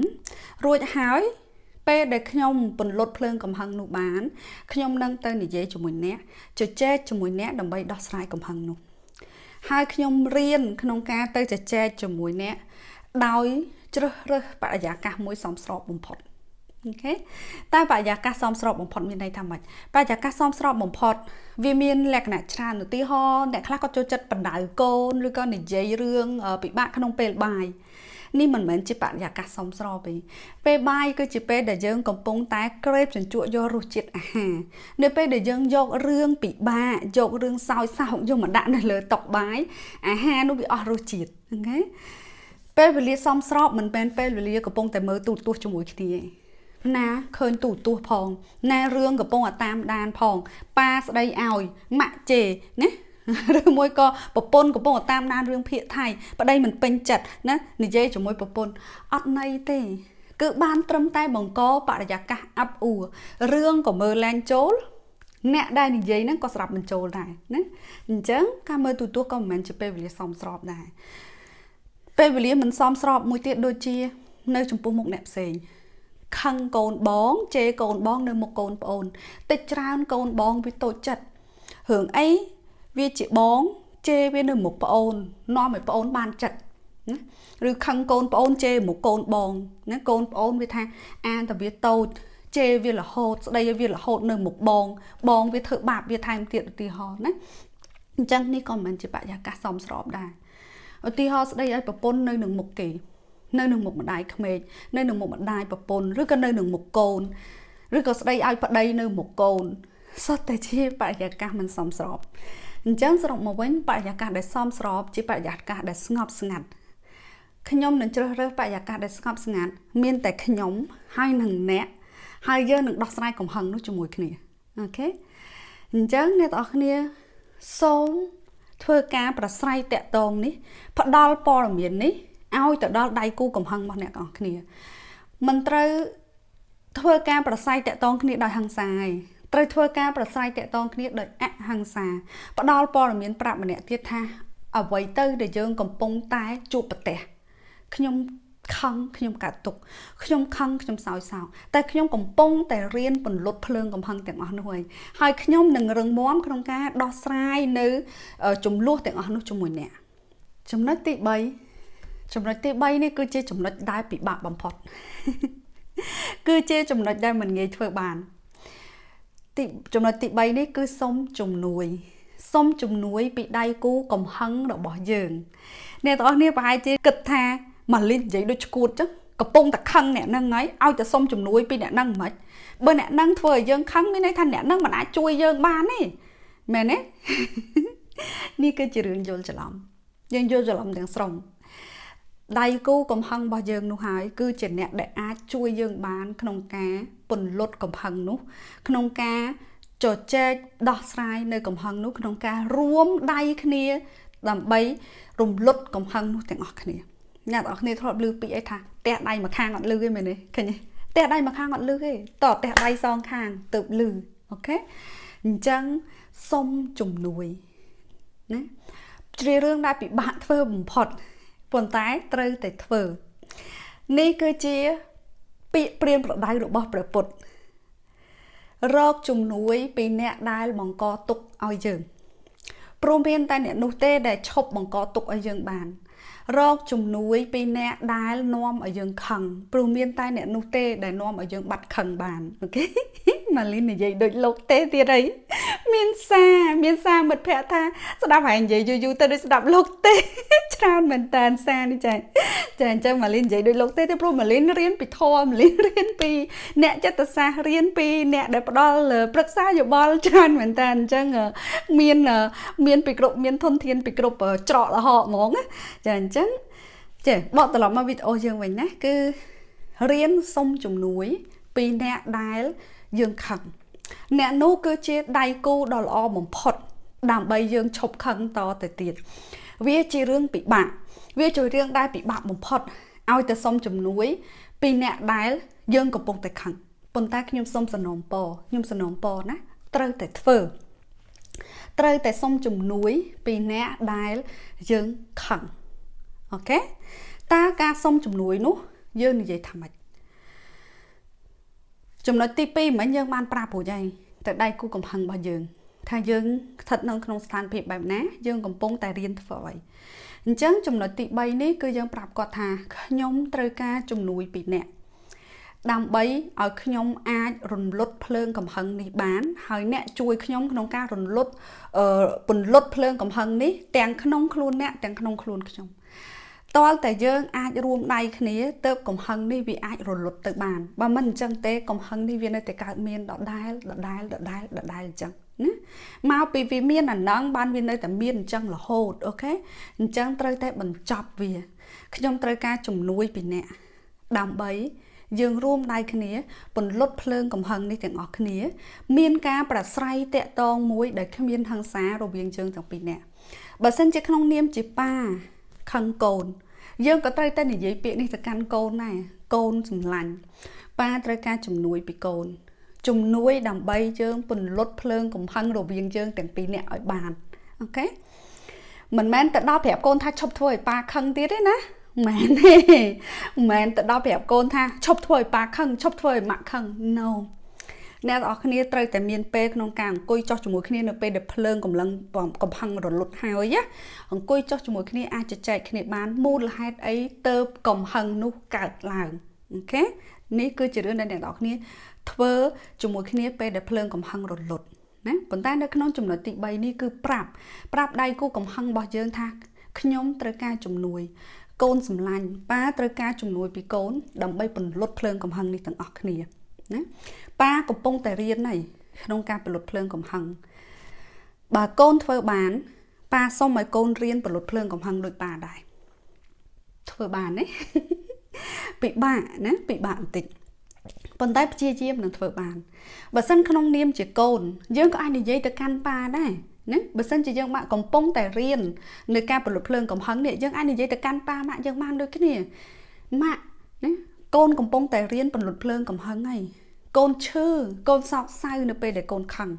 S1: រួចហើយពេលដែលខ្ញុំពន្លត់ភ្លើងកំហឹងនោះបានខ្ញុំនឹងទៅនិយាយជាមួយអ្នកជជែកជាមួយអ្នកដើម្បីដោះស្រាយកំហឹងនោះ ហើយខ្ញុំរៀនក្នុងការទៅជជែកជាមួយអ្នកដោយជ្រើសរើសបរិយាកាសមួយសមស្របបំផុតអូខេតែបរិយាកាសសមស្របបំផុតមានន័យថាម៉េចបរិយាកាសសមស្របបំផុត វាមានលក្ខណៈច្រើនឧទាហរណ៍អ្នកខ្លះក៏ចូលចិត្តបណ្ដៅកូនឬក៏និយាយរឿងពិបាកក្នុងពេលបាយ នេះមិនមែនជាបរិយាកាសសមស្របទេពេលបាយគឺជាពេលដែលយើងកំពុងតែក្រេបជញ្ជក់យករសជាតិអាហារនៅពេលដែលយើងយករឿងពិបាកយករឿងសោយសោកយកមកដាក់នៅលើតុបាយអាហារនោះវាអស់រសជាតិអូខេពេលវេលាសមស្របមិនមែនពេលវេលាកំពុងតែមើលទូរទស្សន៍ជាមួយគ្នាទេណាឃើញទូទស្សន៍ផងណារឿងកំពុងតែតាមដានផងប៉ាស្ដីឲ្យម៉ាក់ជេណា ឬមួយក៏ប្រពន្ធកំពុងតាមដានរឿងភាគថៃប្តីមិនពេញចិត្តណានិយាយជាមួយប្រពន្ធអត់ន័យទេគឺបានត្រឹមតែបង្កបរិយាកាសអាប់អួររឿងក៏មើលលែងចូលអ្នកដែលនិយាយហ្នឹងក៏ស្រាប់បញ្ចូលដែរណាអញ្ចឹងការមើលទូទាស់ក៏មិនមែនជាពេលវេលាសមស្របដែរពេលវេលាមិនសមស្របមួយទៀតដូចជា នៅចំពោះមុខអ្នកផ្សេងខឹងកូនបងជេរកូនបង នៅមុខកូនប្អូនតិចច្រើនកូនបងវាតូចចិត្តរឿងអី វាជាបងជេរវានៅមុខប្អូននាំឲ្យប្អូនបានចិត្តណាឬខឹងកូនប្អូនជេរមុខកូនបងណាកូនប្អូនវាថាអានតែវាតូចជេរវារហូតស្ដីឲ្យវារហូតនៅមុខបង បងវាធ្វើបាបវាថែមទៀតឧទាហរណ៍ណាអញ្ចឹងនេះក៏មិនមែនជាបរិយាកាសសមស្របដែរឧទាហរណ៍ស្ដីឲ្យប្រពន្ធនៅនឹងមុខគេនៅនឹងមុខម្ដាយក្មេកនៅនឹងមុខម្ដាយប្រពន្ធឬក៏នៅនឹងមុខកូនឬក៏ស្ដីឲ្យប្តីនៅមុខកូនសុទ្ធតែជាបរិយាកាសមិនសមស្រប អញ្ចឹងសរុបមកវិញបរិយាកាសដែលសមស្របជាបរិយាកាសដែលស្ងប់ស្ងាត់ខ្ញុំនឹងជ្រើសរើសបរិយាកាសដែលស្ងប់ស្ងាត់មានតែខ្ញុំហើយនឹងអ្នកហើយយើងនឹងដោះស្រាយកំហឹងនោះជាមួយគ្នាអូខេអញ្ចឹងអ្នកទាំងអស់គ្នាសូមធ្វើការប្រស្រ័យតាក់ទងនេះផ្ដល់ព័ត៌មាននេះឲ្យទៅដល់ដៃគូកំហឹងរបស់អ្នកទាំងអស់គ្នាមិនត្រូវធ្វើការប្រស័យតាក់ទងគ្នាដោយហិង្សាឯង ត្រូវធ្វើការប្រស្រ័យតាក់ទងគ្នាដោយអហិង្សាផ្ដល់ព័ត៌មានប្រាប់ម្នាក់ទៀតថាអ្វីទៅដែលយើងកំពុងតែជួបប្រទះខ្ញុំខឹងខ្ញុំកាត់ទុកខ្ញុំខឹងខ្ញុំសោយសោកតែខ្ញុំកំពុងតែរៀនពន្លត់ភ្លើងកំហឹងទាំងអស់នោះហើយហើយខ្ញុំនឹងរឹងមាំក្នុងការដោះស្រាយនៅចំនួនទាំងអស់នោះជាមួយអ្នកចំណុចទី3ចំណុចទី3នេះគឺជាចំណុចដែលពិបាកបំផុតគឺជាចំណុចដែលមិនងាយធ្វើបាន ទីចំណុចទី3នេះគឺសុំជំនួយសុំជំនួយពីដៃគូកំហឹងរបស់យើងអ្នកទាំងអស់គ្នាប្រហែលជាគិតថាម៉ាលីននិយាយដូចឈួតចឹងកំពុងតែខឹងអ្នកនឹងហើយឲ្យតែសុំជំនួយពីអ្នកនឹងមិនបើអ្នកនឹងធ្វើឲ្យយើងខឹងមានន័យថាអ្នកនឹងមិនអាចជួយយើងបានទេមែនទេនេះគឺជារឿងយល់ច្រឡំយើងយល់ច្រឡំទាំងស្រុង ដៃគូកំហឹងរបស់យើងនោះហើយគឺជាអ្នកដែលអាចជួយយើងបានក្នុងការពន្លត់កំហឹងនោះ ក្នុងការជជែកដោះស្រាយនៅកំហឹងនោះក្នុងការរួមដៃគ្នា ដើម្បីរំលត់កំហឹងនោះទាំងអស់គ្នាអ្នកទាំងអស់គ្នាធ្លាប់ឮពាក្យអីថាផ្ទះដៃមួយខាងអត់លឺទេមែនទេឃើញទេផ្ទះដៃមួយខាងអត់លឺទេតផ្ទះដៃសងខាងទៅលឺអូខេអញ្ចឹងសុំជំនួយណាជ្រាបរឿងដែលពិបាកធ្វើបំផុត ប៉ុន្តែត្រូវតែធ្វើនេះគឺជាពាក្យព្រានប្រដៅរបស់ព្រះពុទ្ធរកជំនួយពីអ្នកដែលបង្កទុកឲ្យយើងព្រមមានតែអ្នកនោះទេដែលឈប់បង្កទុកឲ្យយើងបាន រកជំនួយពីអ្នកដែលនាំឲ្យយើងខឹងព្រោះមានតែអ្នកនោះទេដែលនាំឲ្យយើងបាត់ខឹងបានអូខេម៉ាលីននិយាយដូចលោកទេទៀតអីមានសារមានសារមិត្តភ័ក្តិថាស្ដាប់ហើយនិយាយយូរយូរទៅដូចស្ដាប់លោកទេច្រើនមែនតើសារនេះចាចាអញ្ចឹងម៉ាលីននិយាយដូចលោកទេទេព្រោះម៉ាលីនរៀនពីធម៌ម៉ាលីនរៀនពីអ្នកចិត្តសាស្ត្ររៀនពីអ្នកដែលផ្ដល់ប្រឹក្សាយោបល់ច្រើនមែនតើអញ្ចឹងមានមានពីគ្រប់មានធនធានពីគ្រប់ច្រកលហកហ្មងចាអញ្ចឹងចេះបកត្រឡប់មកវីដេអូយើងវិញណាគឺរៀនសុំជំនួយ ពីអ្នកដែលយើងខឹងអ្នកនោះគឺជាដៃគូដ៏ល្អបំផុត ដើម្បីយើងឈប់ខឹងតទៅទៀតវាជារឿងពិបាកវាជារឿងដែលពិបាកបំផុតឲ្យទៅសុំជំនួយ ពីអ្នកដែលយើងកំពុងតែខឹងប៉ុន្តែខ្ញុំសុំសំណូមពរខ្ញុំសំណូមពរណាត្រូវតែធ្វើត្រូវតែសុំជំនួយពីអ្នកដែលយើងខឹង អូខេតើការសុំជំនួយនោះយើងនិយាយថាម៉េចចំណុចទី2មិញយើងបានប្រាប់រួចហើយទៅដៃគូកំហឹងរបស់យើងថាយើងស្ថិតនៅក្នុងស្ថានភាពបែបណាយើងកំពុងតែរៀនធ្វើអ្វីអញ្ចឹងចំណុចទី3នេះគឺយើងប្រាប់គាត់ថាខ្ញុំត្រូវការជំនួយពីអ្នកដើម្បីឲ្យខ្ញុំអាចរំលត់ភ្លើងកំហឹងនេះបានហើយអ្នកជួយខ្ញុំក្នុងការរំលត់ពន្លត់ភ្លើងកំហឹងនេះទាំងក្នុងខ្លួនអ្នកទាំងក្នុងខ្លួនខ្ញុំ តលតែយើងអាចរួមដៃគ្នាទៅកំហឹងនេះវាអាចរលត់ទៅបានបើមិនអញ្ចឹងទេកំហឹងនេះវានៅតែកើតមានដដែលដដែលដដែលដដែលអញ្ចឹងណាមកពីវាមានអាណងបានវានៅតែមានអញ្ចឹងរហូតអូខេអញ្ចឹងត្រូវតែបញ្ចប់វាខ្ញុំត្រូវការជំនួយពីអ្នកដើម្បីយើងរួមដៃគ្នាពន្លត់ភ្លើងកំហឹងនេះទាំងអស់គ្នា មានការប្រស្រ័យតាក់ទងមួយដែលគ្មានហិង្សារវាងយើងទាំងពីរនាក់បើសិនជាក្នុងនាមជាប៉ា ខឹងកូន យើងក៏ត្រូវតែនិយាយពាក្យនេះទៅកាន់កូនដែរកូនសម្លាញ់ប៉ាត្រូវការជំនួយពីកូនជំនួយដើម្បីយើងពន្លត់ភ្លើងកំហឹងរវាងយើងទាំងពីរនាក់ឲ្យបានអូខេមិនមែនទៅដល់ប្រាប់កូនថាឈប់ធ្វើឲ្យប៉ាខឹងទៀតទេណាមែនទេមិនមែនទៅដល់ប្រាប់កូនថាឈប់ធ្វើឲ្យប៉ាខឹងឈប់ធ្វើឲ្យម៉ាក់ខឹង no អ្នកទាំងអស់គ្នាត្រូវតែមានពេលក្នុងការអង្គុយចោះជាមួយគ្នានៅពេលដែលភ្លើងកំឡុងកំហឹងរលត់ហើយណាអង្គុយចោះជាមួយគ្នាអាចចែកគ្នាបានមូលហេតុអីទៅកំហឹងនោះកើតឡើងអូខេនេះគឺជារឿងដែលអ្នកទាំងអស់គ្នាធ្វើជាមួយគ្នាពេលដែលភ្លើងកំហឹងរលត់ណាប៉ុន្តែនៅក្នុងចំណុចទី3នេះគឺប្រាប់ប្រាប់ដៃគូកំហឹងរបស់យើងថាខ្ញុំត្រូវការជំនួយកូនសម្លាញ់ប៉ាត្រូវការជំនួយពីកូនដើម្បីពន្លត់ភ្លើងកំហឹងនេះទាំងអស់គ្នា ណាប៉ាកំពុងតែរៀនហើយក្នុងការផលិតភ្លើងកំហឹងបើកូនធ្វើបានប៉ាសុំឲ្យកូនរៀនផលិតភ្លើងកំហឹងដូចប៉ាដែរធ្វើបានទេពិបាកណាពិបាកបន្តិចប៉ុន្តែព្យាយាមនឹងធ្វើបានបើសិនក្នុងនាមជាកូន យើងក៏អាចនិយាយទៅកាន់ប៉ាដែរណាបើសិនជាយើងម៉ាក់កំពុងតែរៀននៅការផលិតភ្លើងកំហឹងនេះយើងអាចនិយាយទៅកាន់ប៉ាម៉ាក់យើងបានដូចគ្នាម៉ាក់ណា កូនកំពុងតែរៀនពន្លត់ភ្លើងកំហឹងហើយកូនឈឺកូនសោកសៅនៅពេលដែលកូនខឹង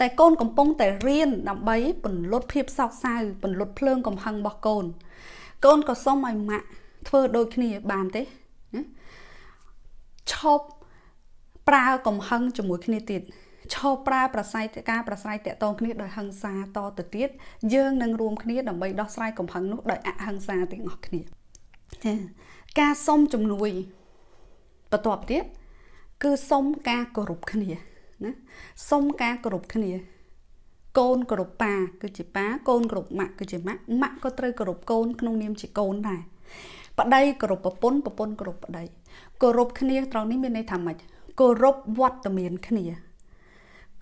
S1: តែកូនកំពុងតែរៀនដើម្បីពន្លត់ភាពសោកសៅពន្លត់ភ្លើងកំហឹងរបស់កូនកូនក៏សុំឲ្យម៉ាក់ធ្វើដូចគ្នាបានទេណាឈប់ប្រើកំហឹងជាមួយគ្នាទៀតឈប់ប្រើប្រស័យការប្រស្រ័យតាក់ទងគ្នាដោយហិង្សាតទៅទៀតយើងនឹងរួមគ្នាដើម្បីដោះស្រាយកំហឹងនោះដោយអហិង្សាទាំងអស់គ្នា ការសុំជំនួយបន្ទាប់ទៀតគឺសុំការគោរពគ្នាណាសុំការគោរពគ្នា កូនគោរពប៉ាគឺជាប៉ាកូនគោរពម៉ាក់គឺជាម៉ាក់ម៉ាក់ក៏ត្រូវគោរពកូនក្នុងនាមជាកូនដែរបដីគោរពប្រពន្ធប្រពន្ធគោរពប្តីគោរពគ្នាត្រង់នេះមានន័យថាម៉េចគោរពវត្តមានគ្នា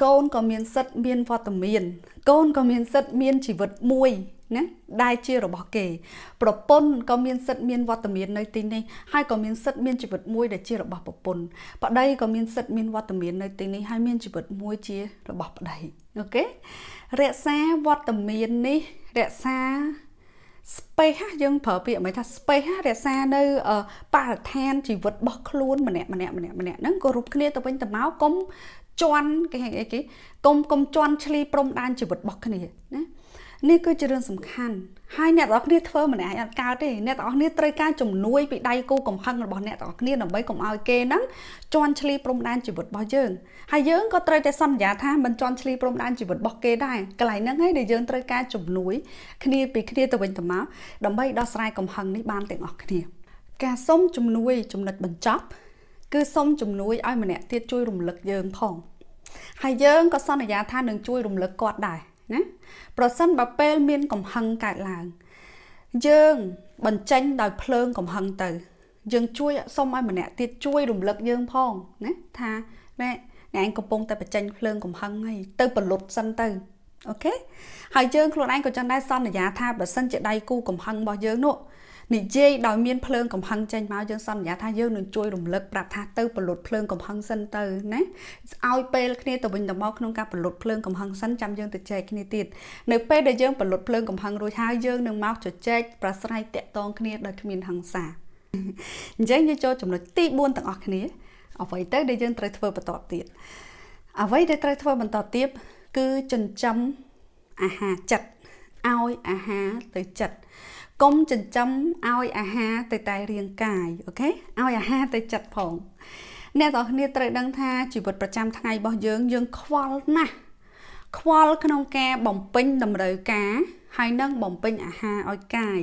S1: កូនក៏មានសិទ្ធិមានវត្តមាន កូនក៏មានសិទ្ធិមានជីវិតមួយណាដែលជារបស់គេ ប្រពន្ធក៏មានសិទ្ធិមានវត្តមាននៅទីនេះហើយក៏មានសិទ្ធិមានជីវិតមួយដែលជារបស់ប្រពន្ធប្តីក៏មានសិទ្ធិមានវត្តមាននៅទីនេះហើយមានជីវិតមួយជារបស់ប្តីអូខេរក្សាវត្តមាននេះរក្សា space យើងប្រើពាក្យមិនថា space រក្សានៅបរិស្ថានជីវិតរបស់ខ្លួនម្នាក់ម្នាក់ម្នាក់ម្នាក់ហ្នឹងក៏រួមគ្នាទៅវិញទៅមកកុំ ជន់គេហៅអីគេកុំកុំជន់ឈ្លីព្រំដែនជីវិតរបស់គ្នាណានេះគឺជារឿងសំខាន់ហើយអ្នកទាំងអស់គ្នាធ្វើម្នាក់អត់កើតទេអ្នកទាំងអស់គ្នាត្រូវការជំនួយពីដៃគូកំហឹងរបស់អ្នកទាំងអស់គ្នាដើម្បីកុំឲ្យគេហ្នឹងជន់ឈ្លីព្រំដែនជីវិតរបស់យើងហើយយើងក៏ត្រូវតែសន្យាថាមិនជន់ឈ្លីព្រំដែនជីវិតរបស់គេដែរកន្លែងហ្នឹងហើយដែលយើងត្រូវការជំនួយគ្នាពីគ្នាទៅវិញទៅមកដើម្បីដោះស្រាយកំហឹងនេះបានទាំងអស់គ្នា ការសុំជំនួយចំណុចបញ្ចប់ គឺសុំជំនួយឲ្យម្នាក់ទៀតជួយរំលឹកយើងផងហើយយើងក៏សន្យាថានឹងជួយរំលឹកគាត់ដែរណាប្រសិនបើពេលមានកំហឹងកើតឡើង យើងបញ្ចេញដោយភ្លើងកំហឹងទៅ យើងជួយសុំឲ្យម្នាក់ទៀតជួយរំលឹកយើងផងណាថាណែអ្នកឯងកំពុងតែបញ្ចេញភ្លើងកំហឹងហើយទៅបលុតសិនទៅអូខេហើយយើងខ្លួនឯងក៏ចឹងដែរសន្យាថាបើសិនជាដៃគូកំហឹងរបស់យើងនោះ និយាយដោយមានភ្លើងកំហឹងចេញមកយើងសន្យាថាយើងនឹងជួយរំលឹកប្រាប់ថាទៅបលុតភ្លើងកំហឹងសិនទៅណាឲ្យពេលគ្នាទៅវិញទៅមកក្នុងការបលុតភ្លើងកំហឹងសិនចាំយើងទៅចែកគ្នាទៀតនៅពេលដែលយើងបលុតភ្លើងកំហឹងរួចហើយយើងនឹងមកជជែកប្រស្រ័យតាក់ទងគ្នាដោយគ្មានហិង្សាអញ្ចឹងយើងចូលចំណុចទី4ទាំងអស់គ្នាអ្វីទៅដែលយើងត្រូវធ្វើបន្តទៀតអ្វីដែលត្រូវធ្វើបន្តទៀតគឺចិញ្ចឹមអាហារចិត្តឲ្យអាហារទៅចិត្ត កុំចិញ្ចឹមឲ្យអាហារទៅតែរាងកាយអូខេឲ្យអាហារទៅចិត្តផងអ្នកទាំងគ្នាត្រូវដឹងថាជីវិតប្រចាំថ្ងៃរបស់យើងយើងខ្វល់ណាស់ខ្វល់ក្នុងការបំពេញតម្រូវការហើយនឹងបំពេញអាហារឲ្យកាយ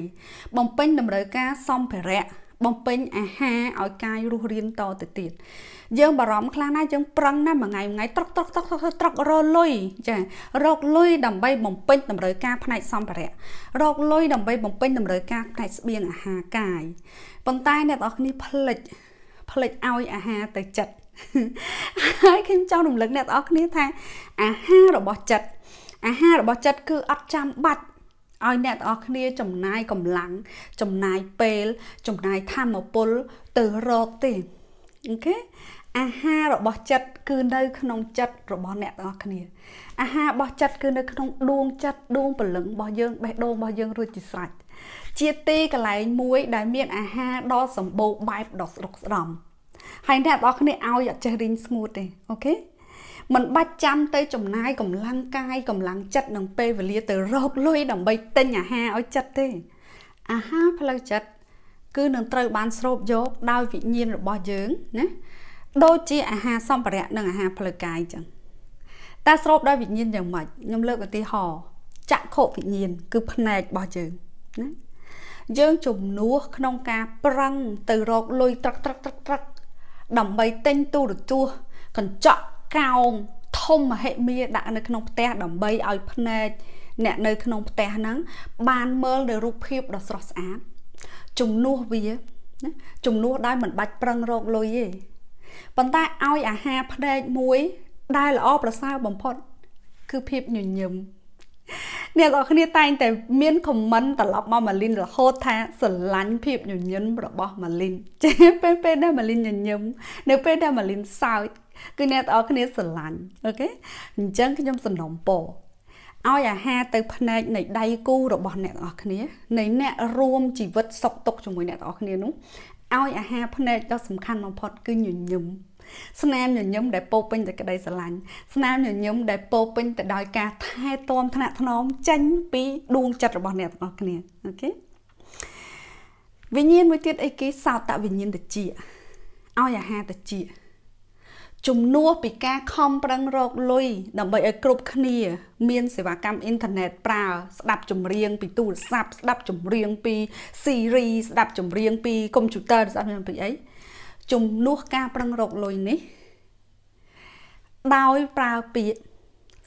S1: បំពេញតម្រូវការសម្ភារៈបំពេញអាហារឲ្យកាយរស់រានតទៅទៀត យើងបារម្ភខ្លាំងណាស់យើងប្រឹងណាស់មួយថ្ងៃមួយថ្ងៃត្រកត្រកត្រកត្រករលុយចារកលុយដើម្បីបំពេញតម្រូវការផ្នែកសម្ភារៈរកលុយដើម្បីបំពេញតម្រូវការផ្នែកស្បៀងអាហារកាយប៉ុន្តែអ្នកនរគ្នាផ្លិចផ្លិចឲ្យអាហារទៅចិត្តហើយខ្ញុំចង់រំលឹកអ្នកនរគ្នាថាអាហាររបស់ចិត្តអាហាររបស់ចិត្តគឺអត់ចាំបាច់ឲ្យអ្នកទាំងអស់គ្នាចំណាយកម្លាំងចំណាយពេល ចំណាយធម៌ពលទៅរកទេOkay អាហាររបស់ចិត្តគឺនៅក្នុងចិត្តរបស់អ្នកទាំងអស់គ្នាអាហាររបស់ចិត្តគឺនៅក្នុងដួងចិត្តដួងព្រលឹងរបស់យើងបេះដូងរបស់យើងរួចជាស្រេចជាទីកន្លែងមួយដែលមានអាហារដ៏សម្បូរបែបដ៏ស្តុកស្តម្ភហើយអ្នកទាំងអស់គ្នាឲ្យអត់ចេះរីងស្ងួតទេ Okay មិនបាច់ចាំទៅចំណាយកម្លាំងកាយកម្លាំងចិត្តនិងពេលវេលាទៅរកលុយដើម្បីទិញអាហារឲ្យចិត្តទេ អាហារផ្លូវចិត្តគឺនឹងត្រូវបានស្រូបយកដោយវិញ្ញាណរបស់យើងណា ដូចជាអាហារសម្ភារៈនិងអាហារផ្លូវកាយអញ្ចឹងតែស្រូបដោយវិញ្ញាណយ៉ាងម៉េចខ្ញុំលើកឧទាហរណ៍ចក្ខុវិញ្ញាណគឺភ្នែករបស់យើងណាយើងជំនួសក្នុងការប្រឹងទៅរកលុយត្រឹកត្រឹកត្រឹកត្រឹកដើម្បីទិញទូរទស្សន៍កញ្ចក់កោងធំមហិមាដាក់នៅក្នុងផ្ទះដើម្បីឲ្យភ្នែកអ្នកនៅក្នុងផ្ទះហ្នឹងបានមើលនៅរូបភាពដ៏ស្រស់ស្អាតជំនួសវាណាជំនួសដោយមិនបាច់ប្រឹងរកលុយទេ ប៉ុន្តែឲ្យអាហារភ្នែកមួយ ដែលល្អប្រសើរបំផុត គឺភាពញញឹមអ្នកនរគ្នាតែងតែមានខមមិនត្រឡប់មកម៉ាលីនរហូតថាស្រឡាញ់ភាពញញឹមរបស់ម៉ាលីនចេះពេលពេលដែលម៉ាលីនញញឹមនៅពេលដែលម៉ាលីនសើចគឺអ្នកទាំងអស់គ្នាស្រឡាញ់អូខេអញ្ចឹងខ្ញុំសំណូមពរឲ្យអាហារទៅភ្នែកនៃដៃគូរបស់អ្នកទាំងអស់គ្នានៃអ្នករួមជីវិតសុខទុក្ខជាមួយអ្នកទាំងអស់គ្នានោះ ឲ្យអាហារភ្នែកដ៏សំខាន់បំផុតគឺញញឹមស្នាមញញឹមដែលពោពេញទៅក្តីស្រឡាញ់ស្នាមញញឹមដែលពោពេញទៅដោយការថែទាំថ្នាក់ថ្នមចេញពីដួងចិត្តរបស់អ្នកទាំងអស់គ្នាអូខេវិញ្ញាណមួយទៀតអីគេសោតវិញ្ញាណតិចឲ្យអាហារតិច ជំនួសពីការខំប្រឹងរកលុយដើម្បីឲ្យគ្រប់គ្នា មានសេវាកម្មអ៊ីនធឺណិតប្រើស្ដាប់ចម្រៀងពីទូរស័ព្ទស្ដាប់ចម្រៀងពីស៊ីរីស្ដាប់ចម្រៀងពីកុំព្យូទ័រស្ដាប់ពីអីជំនួសការប្រឹងរកលុយនេះដោយប្រើពាក្យ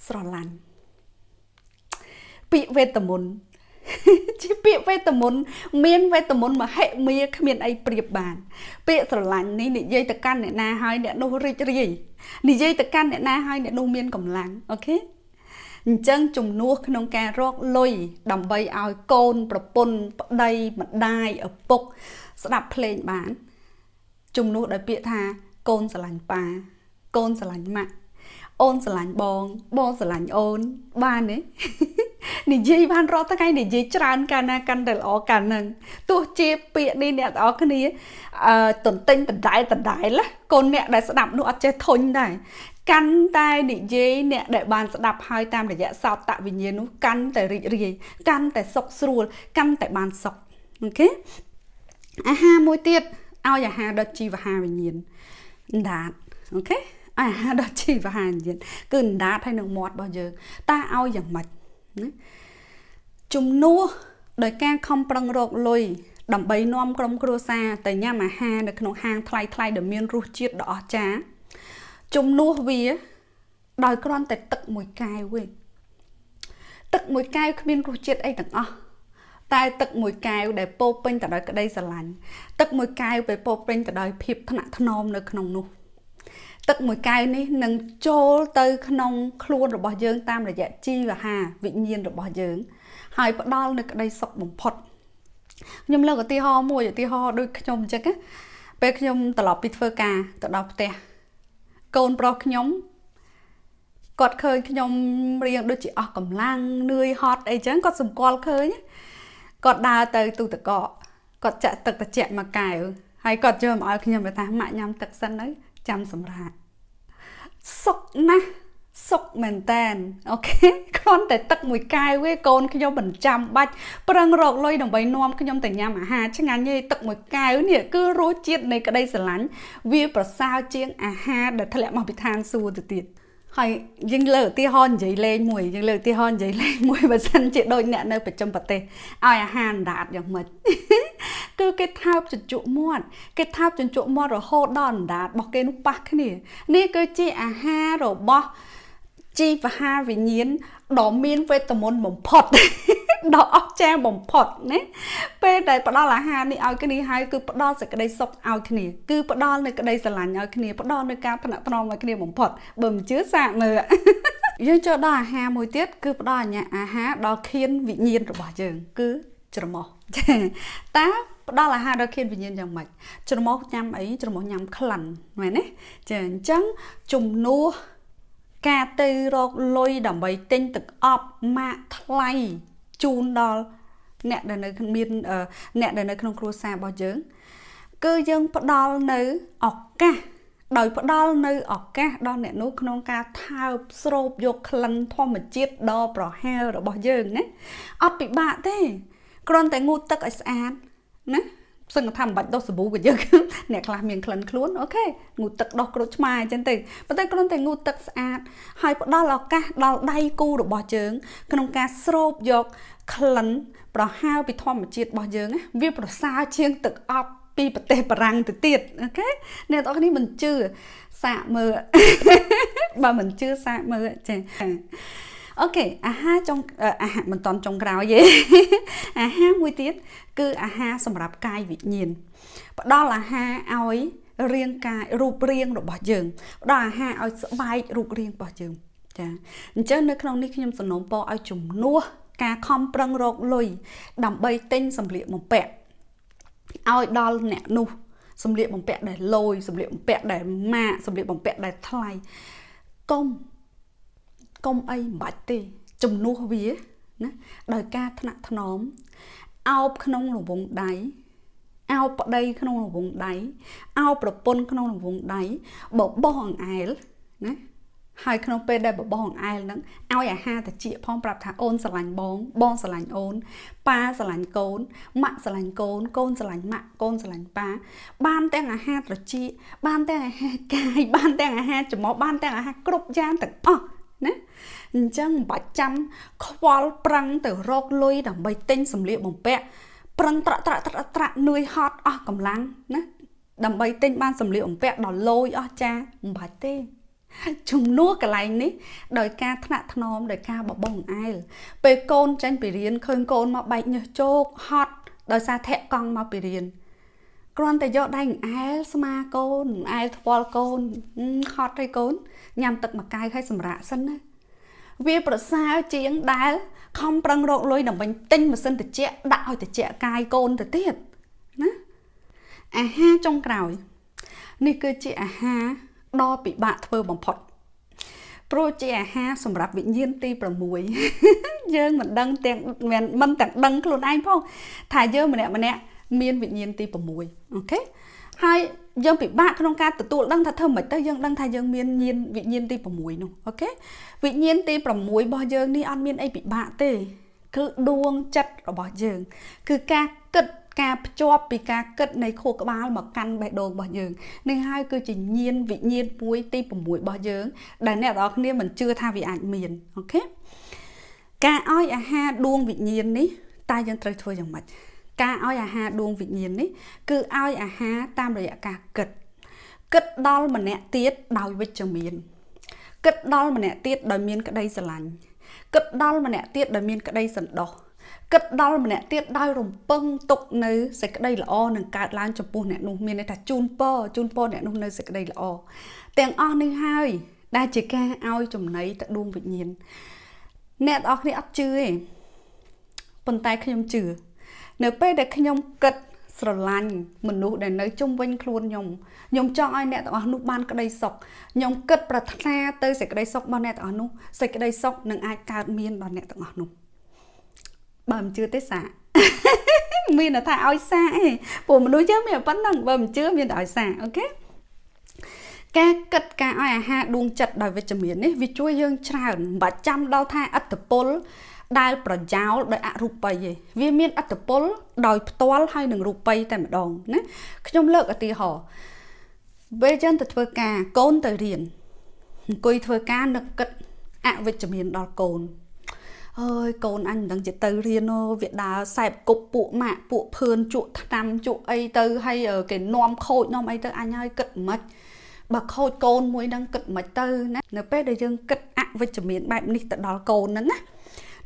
S1: ស្រឡាញ់ពាក្យវេទមន្ត ជាពាក្យវេទមន្តមានវេទមន្តមហិមាគ្មានអីប្រៀបបាន ពាក្យស្រឡាញ់នេះនិយាយទៅកាន់អ្នកណាហើយអ្នកនោះរីករាយនិយាយទៅកាន់អ្នកណាហើយអ្នកនោះមានកម្លាំងអូខេអញ្ចឹងជំនួសក្នុងការរកលុយដើម្បីឲ្យកូនប្រពន្ធប្តីម្ដាយឪពុក ស្ដាប់ភ្លេងបាន ជំនួសដោយពាក្យថាកូនស្រឡាញ់ប៉ាកូនស្រឡាញ់ម៉ាក់ អូនស្រឡាញ់បងបងស្រឡាញ់អូនបានទេនិយាយបានរាល់ថ្ងៃនិយាយច្រើនកាលណាកាន់តែល្អកាលហ្នឹងទោះជាពាក្យនេះអ្នកទាំងអស់គ្នាអឺតន្ទិញដដែលដដែលកូនអ្នកដែលស្ដាប់នោះអត់ចេះធុញដែរកាន់តែនិយាយអ្នកដែលបានស្ដាប់ហើយតាមរយៈសោតតវិញ្ញាណនោះកាន់តែរីករាយកាន់តែសុខស្រួលកាន់តែបានសុខអូខេអាហារមួយទៀតឲ្យអាហារដល់ជីវហាវិញ្ញាណដាតអូខេ អាហារដល់ជីវហាវិញ្ញាណគឺដាតហើយនឹងមាត់របស់យើងតើឲ្យយ៉ាងម៉េចណាជំនួសដោយការខំប្រឹងរកលុយដើម្បីនាំក្រុមគ្រួសារទៅញ៉ាំអាហារនៅក្នុងហាងថ្លៃថ្លៃដែលមានរសជាតិដ៏អស្ចារ្យជំនួសវាដោយគ្រាន់តែទឹកមួយកែវវិញទឹកមួយកែវគ្មានរសជាតិអីទាំងអស់តែទឹកមួយកែវដែលពោពេញទៅដោយក្តីស្រឡាញ់ទឹកមួយកែវពេលពោពេញទៅដោយភាពថ្នាក់ថ្នមនៅក្នុងនោះ ទឹកមួយកែវនេះនឹងចូលទៅក្នុងខ្លួនរបស់យើងតាមរយៈជីវហាវិញ្ញាណរបស់យើង ហើយផ្ដល់នូវក្តីសុខបំផុតខ្ញុំលើកឧទាហរណ៍មួយឧទាហរណ៍ដូចខ្ញុំអញ្ចឹងណាពេលខ្ញុំត្រឡប់ពីធ្វើការទៅដល់ផ្ទះកូនប្រុសខ្ញុំគាត់ឃើញខ្ញុំរៀងដូចជាអស់កម្លាំងនឿយហត់អីចឹងគាត់សម្គាល់ឃើញគាត់ដើរទៅទូតកកគាត់ចាក់ទឹកត្រជាក់មកកែវហើយគាត់យកមកឲ្យខ្ញុំទៅថាម៉ាក់ញ៉ាំទឹកសិនទៅ ចាំសម្រាប់សុកណាស់សុកមែនតែនអូខេគ្រាន់តែទឹកមួយកែវឯងកូនខ្ញុំមិនចាំបាច់ប្រឹងរកលុយដើម្បីនាំខ្ញុំទៅញ៉ាំអាហារឆ្ងាញ់ទេទឹកមួយកែវនេះគឺរសជាតិនៃក្តីស្រឡាញ់វាប្រសើរជាងអាហារដែលធ្លាក់មកពីឋានសួគ៌ទៅទៀត ហើយយើងលើកឧទាហរណ៍និយាយលេងមួយយើងលើកឧទាហរណ៍និយាយលេងមួយបើសិនជាដូចអ្នកនៅប្រចាំប្រទេសឲ្យអាហារអណ្ដាតយ៉ាងម៉េចគឺគេថើបជញ្ជក់មាត់គេថើបជញ្ជក់មាត់រហូតដល់អណ្ដាតរបស់គេនោះប៉ះគ្នានេះគឺជាអាហាររបស់ជីវហាវិញ្ញាណដ៏មានវេទមន្តបំផុត ដ៏អស្ចារ្យបំផុតណាពេលដែលផ្ដល់អាហារនេះឲ្យគ្នាហើយគឺផ្ដល់សេចក្តីសុខឲ្យគ្នាគឺផ្ដល់នៅក្តីស្រឡាញ់ឲ្យគ្នាផ្ដល់នៅការថ្នាក់ថ្នមឲ្យគ្នាបំផុតបើមិនជឿសាកមើលយើងចូលដល់អាហារមួយទៀតគឺផ្ដល់អាហារដល់ខៀនវិញ្ញាណរបស់យើង គឺច្រមុះតើផ្ដល់អាហារដល់ខៀនវិញ្ញាណយ៉ាងម៉េចច្រមុះញ៉ាំអីច្រមុះញ៉ាំក្លិនមែនទេចាអញ្ចឹងជំនួសការទៅរកលុយដើម្បីទិញទឹកអប់ម៉ាកថ្លៃ ជូនដល់អ្នកដែលនៅមានអ្នកដែលនៅក្នុងគ្រួសាររបស់យើង គឺយើងផ្ដល់នៅឱកាសដោយផ្ដល់នៅឱកាសដល់អ្នកនោះក្នុងការថើបស្រូបយកក្លិនធម្មជាតិដ៏ប្រហើររបស់យើងណាអត់ពិបាកទេគ្រាន់តែងូតទឹកឲ្យស្អាតណា សឹងថាមិនបាច់ដុសសាប៊ូក៏យើងអ្នកខ្លះមានក្លិនខ្លួនអូខេងូតទឹកដោះក្រូចឆ្មាអញ្ចឹងទៅប៉ុន្តែគ្រាន់តែងូតទឹកស្អាតហើយផ្ដល់ឱកាសដល់ដៃគូរបស់យើង ក្នុងការស្រូបយកក្លិនប្រហើរពីធម្មជាតិរបស់យើងវាប្រសើរជាងទឹកអប់ពីប្រទេសបារាំងទៅទៀត Okay អ្នកទាំងអស់គ្នាមិនជឿសាកមើលបើមិនជឿសាកមើលចា Okay អាហារចុងអាហារមិនទាន់ចុងក្រោយទេអាហារមួយទៀតគឺអាហារសម្រាប់កាយវិញ្ញាណផ្ដល់អាហារឲ្យរាងកាយរូបរាងរបស់យើងផ្ដល់អាហារឲ្យស្បែករូបរាងរបស់យើងចាអញ្ចឹងនៅក្នុងនេះខ្ញុំសំណូមពរឲ្យជំនួសការខំប្រឹងរកលុយដើម្បីទិញសម្លៀកបំពាក់ឲ្យដល់អ្នកនោះសម្លៀកបំពាក់ដែលលយសម្លៀកបំពាក់ដែលម៉ាកសម្លៀកបំពាក់ដែលថ្លៃកុំ កុំអីមិនបាច់ទេជំនួសវាណាដោយការថ្នាក់ថ្នមអោបក្នុងរង្វង់ដៃអោបប្តីក្នុងរង្វង់ដៃអោបប្រពន្ធក្នុងរង្វង់ដៃបបោះអង្អែលណាហើយក្នុងពេលដែលបបោះអង្អែលហ្នឹងឲ្យអាហារតិចផងប្រាប់ថាអូនស្រឡាញ់បងបងស្រឡាញ់អូនប៉ាស្រឡាញ់កូនម៉ាក់ស្រឡាញ់កូនកូនស្រឡាញ់ម៉ាក់កូនស្រឡាញ់ប៉ាបានទាំងអាហារត្រចៀកបានទាំងអាហារកាយបានទាំងអាហារច្រមុះបានទាំងអាហារគ្រប់យ៉ាងទាំងអស់ ណាអញ្ចឹងមិនបាច់ចាំខ្វល់ប្រឹងទៅរកលុយដើម្បីទិញសម្លៀកបំពាក់ប្រឹងត្រាក់ត្រាក់ត្រាក់ត្រាក់នឿយហត់អស់កម្លាំងណាដើម្បីទិញបានសម្លៀកបំពាក់ដល់លយអស់ចាមិនបាច់ទេជំនួសកន្លែងនេះដោយការថ្នាក់ថ្នមដោយការបបងអែលពេលកូនចាញ់ពីរៀនឃើញកូនមកបែកញើសជោកហត់ដោយសារធាក់កង់មកពីរៀន គ្រាន់តែយកដៃអែលស្មាកូនអែលថ្វល់កូនហត់ឲ្យកូនញ៉ាំទឹកមួយកែវឲ្យសម្រាកសិនណាវាប្រសើរជាងដែលខំប្រឹងរកលុយដើម្បីទិញម៉ាស៊ីនត្រជាក់ដាក់ឲ្យត្រជាក់កាយកូនទៅទៀតណាអាហារចុងក្រោយ នេះគឺជាអាហារដ៏ពិបាកធ្វើបំផុតព្រោះជាអាហារសម្រាប់វិញ្ញាណទី6យើងមិនដឹងទាំងមិនមិនទាំងដឹងខ្លួនឯងផងថាយើងម្នាក់ម្នាក់ មានវិញ្ញាណទី6អូខេហើយយើងពិបាកក្នុងការទទួលដឹងថាធ្វើមិនទៅយើងដឹងថាយើងមានញាណវិញ្ញាណទី6នោះអូខេវិញ្ញាណទី6របស់យើងនេះអត់មានអីពិបាកទេ គឺដួងចិត្តរបស់យើង គឺការគិតការភ្ជាប់ពីការគិតនៃខួរក្បាលមកកាន់បេះដូងរបស់យើងនេះហើយគឺជាញាណវិញ្ញាណមួយទី6របស់យើង ដែលអ្នកទាំងអស់គ្នាមិនជឿថាវាអាចមានអូខេការឲ្យអាហារដួងវិញ្ញាណនេះតើយើងត្រូវធ្វើយ៉ាងម៉េច ការឲ្យអាហារដួងវិញ្ញាណនេះគឺឲ្យអាហារតាមរយៈការគិតគិតដល់ម្នាក់ទៀតដោយវិជ្ជមានគិតដល់ម្នាក់ទៀតដោយមានក្តីស្រឡាញ់គិតដល់ម្នាក់ទៀតដោយមានក្តីសន្តោសគិតដល់ម្នាក់ទៀតដោយរំពឹងទុកនៅសេចក្តីល្អនឹងកើតឡើងចំពោះអ្នកនោះមានន័យថាជូនពរជូនពរអ្នកនោះនៅសេចក្តីល្អទាំងអស់នេះហើយដែលជាការឲ្យចំណីទៅដួងវិញ្ញាណអ្នកទាំងអស់គ្នាអត់ជឿទេប៉ុន្តែខ្ញុំជឿ នៅពេលដែលខ្ញុំគិតស្រឡាញ់មនុស្សដែលនៅជុំវិញខ្លួនខ្ញុំខ្ញុំចង់ឲ្យអ្នកទាំងអស់នោះបានក្តីសុខខ្ញុំគិតប្រាថ្នាទៅសេចក្តីសុខរបស់អ្នកទាំងអស់នោះសេចក្តីសុខនឹងអាចកើតមានដល់អ្នកទាំងអស់នោះបើមិនជឿទេសាកមានថាឲ្យសាកឯងពួកមនុស្សយើងមានប៉ុណ្ណឹងបើមិនជឿមានតែឲ្យសាកអូខេការគិតការឲ្យអាហារដួងចិត្តដោយវិជ្ជមាននេះវាជួយយើងច្រើនមិនបាច់ចាំដល់ថាអត្តពល ដែលប្រយោលដោយអរូបិយឯងវាមានអត្តពលដោយផ្ទាល់ហើយនឹងរូបិយតែម្ដងណាខ្ញុំលើកឧទាហរណ៍ពេលយើងទៅធ្វើការកូនទៅរៀនអង្គុយធ្វើការនឹកគិតអវិជ្ជមានដល់កូនអើយកូនអញមិនដឹងជាទៅរៀនវាដើរសែបគប់ពួកម៉ាក់ពួកភឿនជក់ថ្នាំជក់អីទៅហើយគេនាំខូចនាំអីទៅអញហើយគិតមិនបើខូចកូនមួយហ្នឹងគិតមិនទៅណានៅពេលដែលយើងគិតអវិជ្ជមានបែបនេះទៅដល់កូនហ្នឹងណា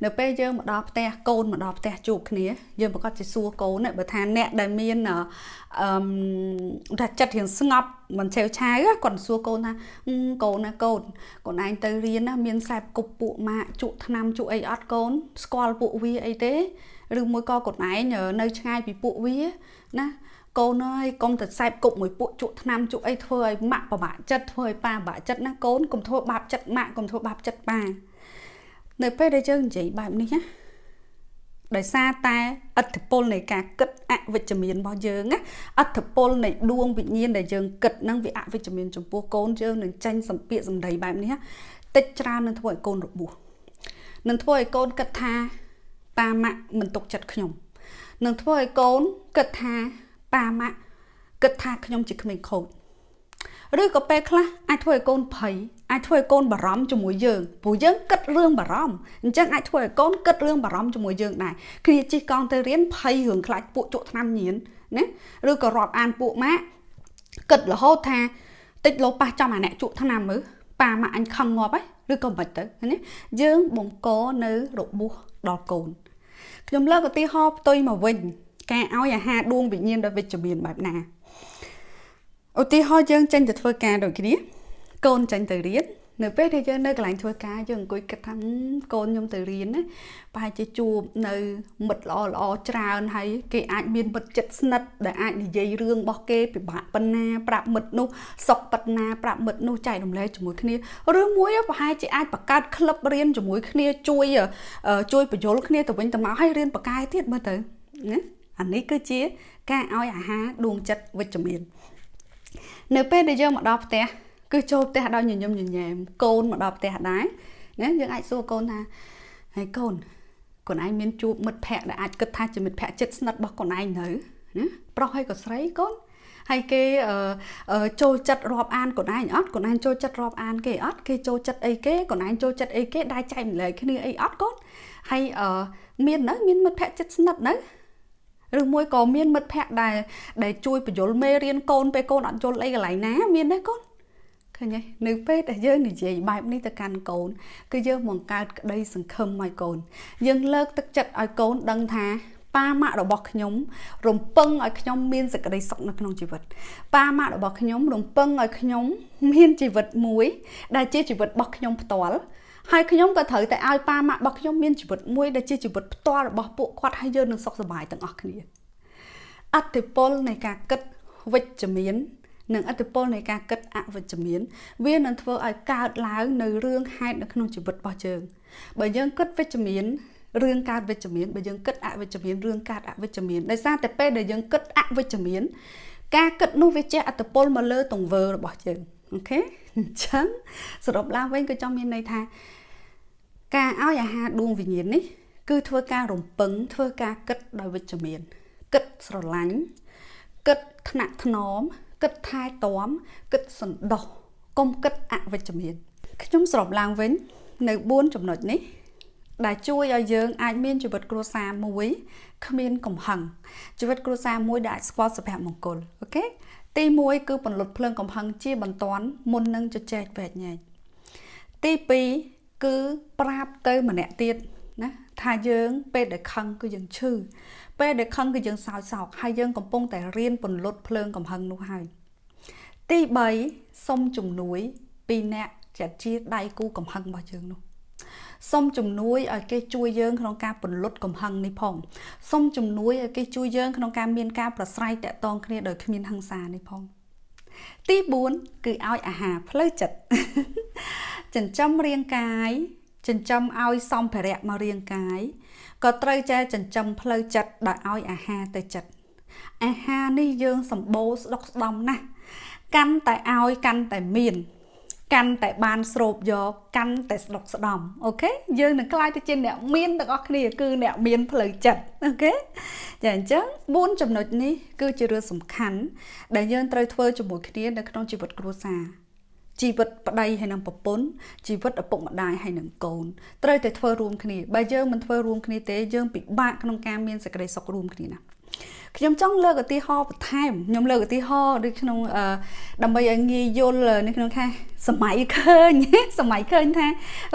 S1: នៅពេលយើងមកដល់ផ្ទះកូនមកដល់ផ្ទះជួបគ្នាយើងប្រកាសជាសួរកូនបើថាអ្នកដែលមានអឺថាចិត្តរៀងស្ងប់មិនឆេវឆាវគាត់សួរកូនថាកូនណាកូនកូនឯងទៅរៀនណាមានខ្សែគប់ពួកម៉ាក់ជក់ថ្នាំជក់អីអត់កូនស្គាល់ពួកវាអីទេឬមួយក៏កូនឯងនៅឆ្ងាយពីពួកវាណាកូនអើយកុំទៅខ្សែគប់មួយពួកជក់ថ្នាំជក់អីធ្វើឲ្យម៉ាក់ពិបាកចិត្តធ្វើឲ្យប៉ាពិបាកចិត្តណាកូនកុំធ្វើបាបចិត្តម៉ាក់កុំធ្វើបាបចិត្តប៉ា នៅពេលដែលយើងនិយាយបែបនេះណាដោយសារតែអត្តពលនៃការគិតអវិជ្ជមានរបស់យើងណាអត្តពលនៃដួងវិញ្ញាណដែលយើងគិតហ្នឹងវាអវិជ្ជមានចំពោះកូនយើងនឹងចាញ់សម្ពាកសម្ដីបែបនេះតិចច្រើននឹងធ្វើឲ្យកូនរបួសនឹងធ្វើឲ្យកូនគិតថាប៉ាម៉ាក់មិនទុកចិត្តខ្ញុំនឹងធ្វើឲ្យកូនគិតថាប៉ាម៉ាក់គិតថាខ្ញុំជាក្មេងខូច ឬក៏ពេលខ្លះអាចធ្វើឲ្យកូនភ័យអាចធ្វើឲ្យកូនបារម្ភជាមួយយើងព្រោះយើងគិតរឿងបារម្ភអញ្ចឹងអាចធ្វើឲ្យកូនគិតរឿងបារម្ភជាមួយយើងដែរគ្នាជិះកង់ទៅរៀនភ័យរឿងខ្លាចពួកជក់ថ្នាំញៀនណាឬក៏រាប់អានពួកម៉ាក់គិតរហូតថាតិចលោប៉ះចំអាអ្នកជក់ថ្នាំមើលប៉ាម៉ាក់អញខឹងងាប់ហើយឬក៏មិនទៅណាយើងបង្កនៅរបួសដល់កូនខ្ញុំលើកឧទាហរណ៍ផ្ទុយមកវិញការឲ្យអាហារដួងវិញ្ញាណដោយវិជ្ជមានបែបណា ឧទាហរណ៍យើងចេញទៅធ្វើការដូចគ្នា កូនចេញទៅរៀននៅពេលដែលយើងនៅកន្លែងធ្វើការយើងអង្គុយគិតថាកូនខ្ញុំទៅរៀនណាប្រហែលជាជួបនៅមិត្តល្អល្អច្រើនហើយគេអាចមានមិត្តចិត្តស្និទ្ធដែលអាចនិយាយរឿងរបស់គេពិបាកប៉ុណ្ណាប្រាប់មិត្តនោះសុខប៉ុណ្ណាប្រាប់មិត្តនោះចែករំលែកជាមួយគ្នាឬមួយប្រហែលជាអាចបង្កើតក្លឹបរៀនជាមួយគ្នាជួយជួយបញ្យលគ្នាទៅវិញទៅមកឲ្យរៀនបកកែទៀតមើលទៅណាអានេះគឺជាការឲ្យអាហារដួងចិត្តវិជ្ជមាន នៅពេលដែលយើងមកដល់ផ្ទះគឺចូលផ្ទះដោយញញឹមញញែមកូនមកដល់ផ្ទះដែរណាយើងអាចសួរកូនថាហើយកូនកូនឯងមានជួបមិត្តភ័ក្តិដែលអាចគិតថាជាមិត្តភ័ក្តិចិត្តស្និទ្ធរបស់កូនឯងនៅណាប្រុសហើយក៏ស្រីកូនហើយគេចូលចិត្តរាប់អានកូនឯងអត់កូនឯងចូលចិត្តរាប់អានគេអត់គេចូលចិត្តអីគេកូនឯងចូលចិត្តអីគេដែរចែកម្លែកគ្នាអីអត់កូនហើយមាននៅមានមិត្តភ័ក្តិចិត្តស្និទ្ធនៅ ឬមួយក៏មានមិត្តភ័ក្តិដែលដែលជួយបញ្យលមេរៀនកូនពេលកូនអត់យល់អីកន្លែងណាមានទេកូនឃើញទេនៅពេលដែលយើងនិយាយបែបនេះទៅកាន់កូន គឺយើងបង្កើតក្តីសង្ឃឹមឲ្យកូន យើងលើកទឹកចិត្តឲ្យកូនដឹងថាប៉ាម៉ាក់របស់ខ្ញុំរំពឹងឲ្យខ្ញុំមានសេចក្តីសុខនៅក្នុងជីវិតប៉ាម៉ាក់របស់ខ្ញុំរំពឹងឲ្យខ្ញុំមានជីវិតមួយ ដែលជាជីវិតរបស់ខ្ញុំផ្ទាល់ ហើយខ្ញុំក៏ត្រូវតែឲ្យប៉ាម៉ាក់របស់ខ្ញុំមានជីវិតមួយដែលជាជីវិតផ្ទាល់របស់ពួកគាត់ហើយយើងនឹងសុខសប្បាយទាំងអស់គ្នាអតិពលនៃការគិតវិជ្ជមាននិងអតិពលនៃការគិតអវិជ្ជមាន វានឹងធ្វើឲ្យកើតឡើងនៅរឿងហេតុនៅក្នុងជីវិតរបស់យើងបើយើងគិតវិជ្ជមានរឿងកើតវិជ្ជមានបើយើងគិតអវិជ្ជមានរឿងកើតអវិជ្ជមានដោយសារតែពេលដែលយើងគិតអវិជ្ជមាន ការគិតនោះវាជះអត្តពលមកលើទង្វើរបស់យើងអូខេអញ្ចឹងសរុបឡើងវិញក៏ចង់មានន័យថា ការឲ្យអាហារដួងវិញ្ញាណនេះ គឺធ្វើការរំពឹងធ្វើការគិតដោយវិជ្ជមានគិតស្រឡាញ់គិតថ្នាក់ថ្នមគិតថែទាំគិតសន្តោសកុំគិតអវិជ្ជមានខ្ញុំសរុបឡើងវិញ នៅ4ចំណុចនេះ ដែលជួយឲ្យយើងអាចមានជីវិតគ្រួសារមួយគ្មានកំហឹងជីវិតគ្រួសារមួយដែលអាចស្គាល់សុភមង្គលអូខេទី1គឺពន្លត់ភ្លើងកំហឹងជាបន្ទាន់មុននឹងជជែកវែកញែកទី2 គឺប្រាប់ទៅម្នាក់ទៀតណាថាយើងពេលដែលខឹងគឺយើងឈឺពេលដែលខឹងគឺយើងសោចសោកហើយយើងកំពុងតែរៀនពន្លត់ភ្លើងកំហឹងនោះហើយទី3សុំជំនួយពីអ្នកចាត់ជាដៃគូកំហឹងរបស់យើងនោះសូមជំនួយឲ្យគេជួយយើងក្នុងការពន្លត់កំហឹងនេះផងសូមជំនួយឲ្យគេជួយយើងក្នុងការមានការប្រស្រ័យតាក់ទងគ្នាដោយគ្មានហិង្សានេះផង ទី4គឺឲ្យអាហារផ្លូវចិត្តចិញ្ចឹមរាងកាយចិញ្ចឹមឲ្យសម្ភារៈមករាងកាយក៏ត្រូវចេះចិញ្ចឹមផ្លូវចិត្តដោយឲ្យអាហារទៅចិត្តអាហារនេះយើងសម្បូរស្ដុកស្ដំណាស់កាន់តែឲ្យកាន់តែមាន កាន់តែបានស្រូបយកកាន់តែស្ដុកស្ដំអូខេយើងនឹងក្លាយទៅជាអ្នកមានទាំងអស់គ្នាគឺអ្នកមានផ្លូវចិត្តអូខេចាអញ្ចឹង4ចំណុចនេះគឺជារឿងសំខាន់ដែលយើងត្រូវធ្វើជាមួយគ្នានៅក្នុងជីវិតគ្រួសារជីវិតប្តីហើយនឹងប្រពន្ធជីវិតឪពុកម្ដាយហើយនឹងកូនត្រូវតែធ្វើរួមគ្នាបើយើងមិនធ្វើរួមគ្នាទេយើងពិបាកក្នុងការមានសេចក្តីសុខរួមគ្នាណា ខ្ញុំចង់លើកឧទាហរណ៍បន្ថែមខ្ញុំលើកឧទាហរណ៍ដូចក្នុងដើម្បីឲ្យងាយយល់នៅក្នុងថាសម័យឃើញសម័យឃើញថា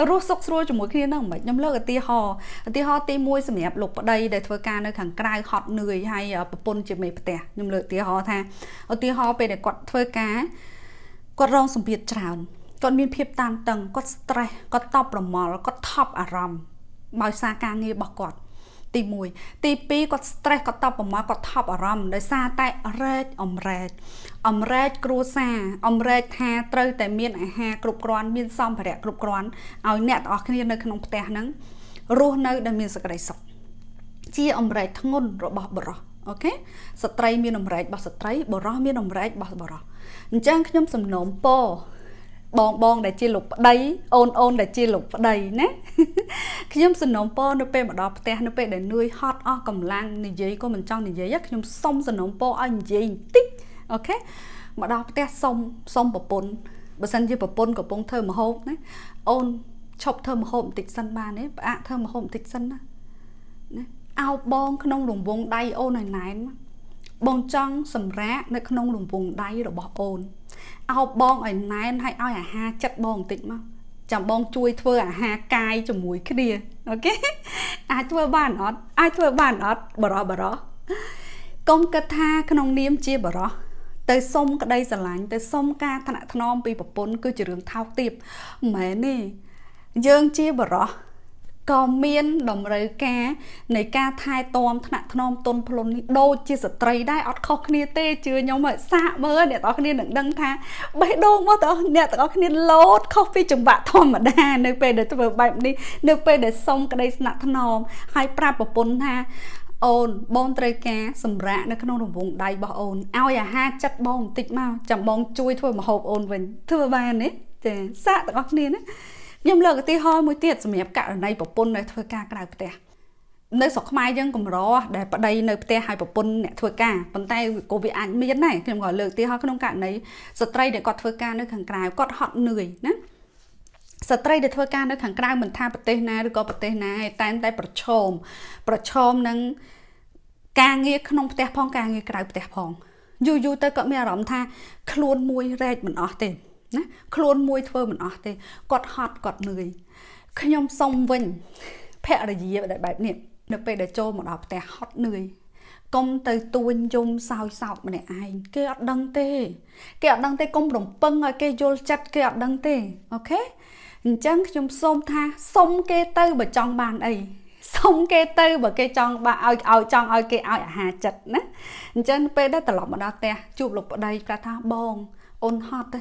S1: រស់សុខស្រួលជាមួយគ្នានឹងមិនខ្ញុំលើកឧទាហរណ៍ឧទាហរណ៍ទី1សម្រាប់លោកប្តីដែលធ្វើការនៅខាងក្រៅហត់នឿយហើយប្រពន្ធជាមេផ្ទះខ្ញុំលើកឧទាហរណ៍ថាឧទាហរណ៍ពេលដែលគាត់ធ្វើការគាត់រងសម្ពាធច្រើនគាត់មានភាពតានតឹងគាត់ stress គាត់តប់ប្រមល់គាត់ថប់អារម្មណ៍ដោយសារការងាររបស់គាត់ ទី1ទី2គាត់ stress គាត់តបប្រមាថគាត់ថប់អារម្មណ៍ដោយសារតែរែកអំរែកអំរែកគ្រួសារអំរែកថាត្រូវតែមានអាហារគ្រប់គ្រាន់មានសម្ភារៈគ្រប់គ្រាន់ឲ្យអ្នកទាំងអស់គ្នានៅក្នុងផ្ទះហ្នឹងរស់នៅដែលមានសេចក្តីសុខជាអំរែកធ្ងន់របស់បរិសអូខេស្ត្រីមានអំរែករបស់ស្ត្រីបរិសមានអំរែករបស់បរិសអញ្ចឹងខ្ញុំសំណូមពរ បងបងដែលជាលោកប្តីអូនអូនដែលជាលោកប្តីណាខ្ញុំសំណូមពរនៅពេលមកដល់ផ្ទះនៅពេលដែលនឿយហត់អស់កម្លាំងនិយាយក៏មិនចង់និយាយខ្ញុំសុំសំណូមពរឲ្យនិយាយបន្តិចOkay មកដល់ផ្ទះសុំសុំប្រពន្ធបើសិនជាប្រពន្ធកំពុងធ្វើម្ហូបណាអូនឈប់ធ្វើម្ហូបបន្តិចសិនបានទេផ្អាកធ្វើម្ហូបបន្តិចសិនណាណាអោបបងក្នុងរង្វង់ដៃអូនឲ្យណែនបងចង់សម្រាកនៅក្នុងរង្វង់ដៃរបស់អូន អោបបងឲ្យណែនហើយឲ្យអាហារចិត្តបងបន្តិចមកចាំបងជួយធ្វើអាហារកាយជាមួយគ្នា Okay អាចធ្វើបានអត់អាចធ្វើបានអត់បុរសបុរសកុំគិតថាក្នុងនាមជាបរោះទៅសុំក្តីស្រឡាញ់ទៅសុំការថ្នាក់ថ្នមពីប្រពន្ធគឺជារឿងថោកទាបមិនមែនទេយើងជាបរោះ ក៏មានតម្រូវការនៃការថែទាំថ្នាក់ថ្នមទុនភ្លុននេះដូចជាស្ត្រីដែរអត់ខុសគ្នាទេជឿខ្ញុំឲ្យសាកមើលអ្នកទាំងអស់គ្នានឹងដឹងថាបេះដូងរបស់ទាំងអ្នកទាំងអស់គ្នាលោតខុសពីចង្វាក់ធម្មតានៅពេលដែលធ្វើបែបនេះនៅពេលដែលសុំក្តីស្នាក់ថ្នមហើយប្រាប់ប្រពន្ធថាអូនបងត្រូវការសម្រាប់នៅក្នុងរង្វង់ដៃរបស់អូនឲ្យអាហារចិត្តបងបន្តិចមកចាំបងជួយធ្វើម្ហូបអូនវិញធ្វើបានទេចាសាកទាំងអស់គ្នាណា ខ្ញុំលើកឧទាហរណ៍មួយទៀតសម្រាប់ករណីប្រពន្ធដែលធ្វើការក្រៅផ្ទះនៅស្រុកខ្មែរយើងកម្រដែលប្តីនៅផ្ទះហើយប្រពន្ធអ្នកធ្វើការប៉ុន្តែក៏វាអាចមានដែរខ្ញុំក៏លើកឧទាហរណ៍ក្នុងករណីស្ត្រីដែលគាត់ធ្វើការនៅខាងក្រៅគាត់ហត់នឿយណាស្ត្រីដែលធ្វើការនៅខាងក្រៅមិនថាប្រទេសណាឬក៏ប្រទេសណាឯតែតែប្រឈមប្រឈមនឹងការងារក្នុងផ្ទះផងការងារក្រៅផ្ទះផងយូរយូរទៅគាត់មានអារម្មណ៍ថាខ្លួនមួយរែកមិនអស់ទេ ណាខ្លួនមួយធ្វើមិនអស់ទេគាត់ហត់គាត់នឿយខ្ញុំសុំវិញភរិយាដែលបែបនេះនៅពេលដែលចូលមកដល់ផ្ទះហត់នឿយកុំទៅទួញយំសោយសោកម្នាក់ឯងគេអត់ដឹងទេ គេអត់ដឹងទេកុំរំពឹងឲ្យគេយល់ចិត្តគេអត់ដឹងទេអូខេអញ្ចឹងខ្ញុំសូមថាសុំគេទៅបើចង់បានអីសុំគេទៅបើគេចង់បាក់ឲ្យឲ្យចង់ឲ្យគេឲ្យអាហារចិត្តណាអញ្ចឹងពេលដែលត្រឡប់មកដល់ផ្ទះជួបលោកប្តីប្រាប់ថាបងអូនហត់ទេ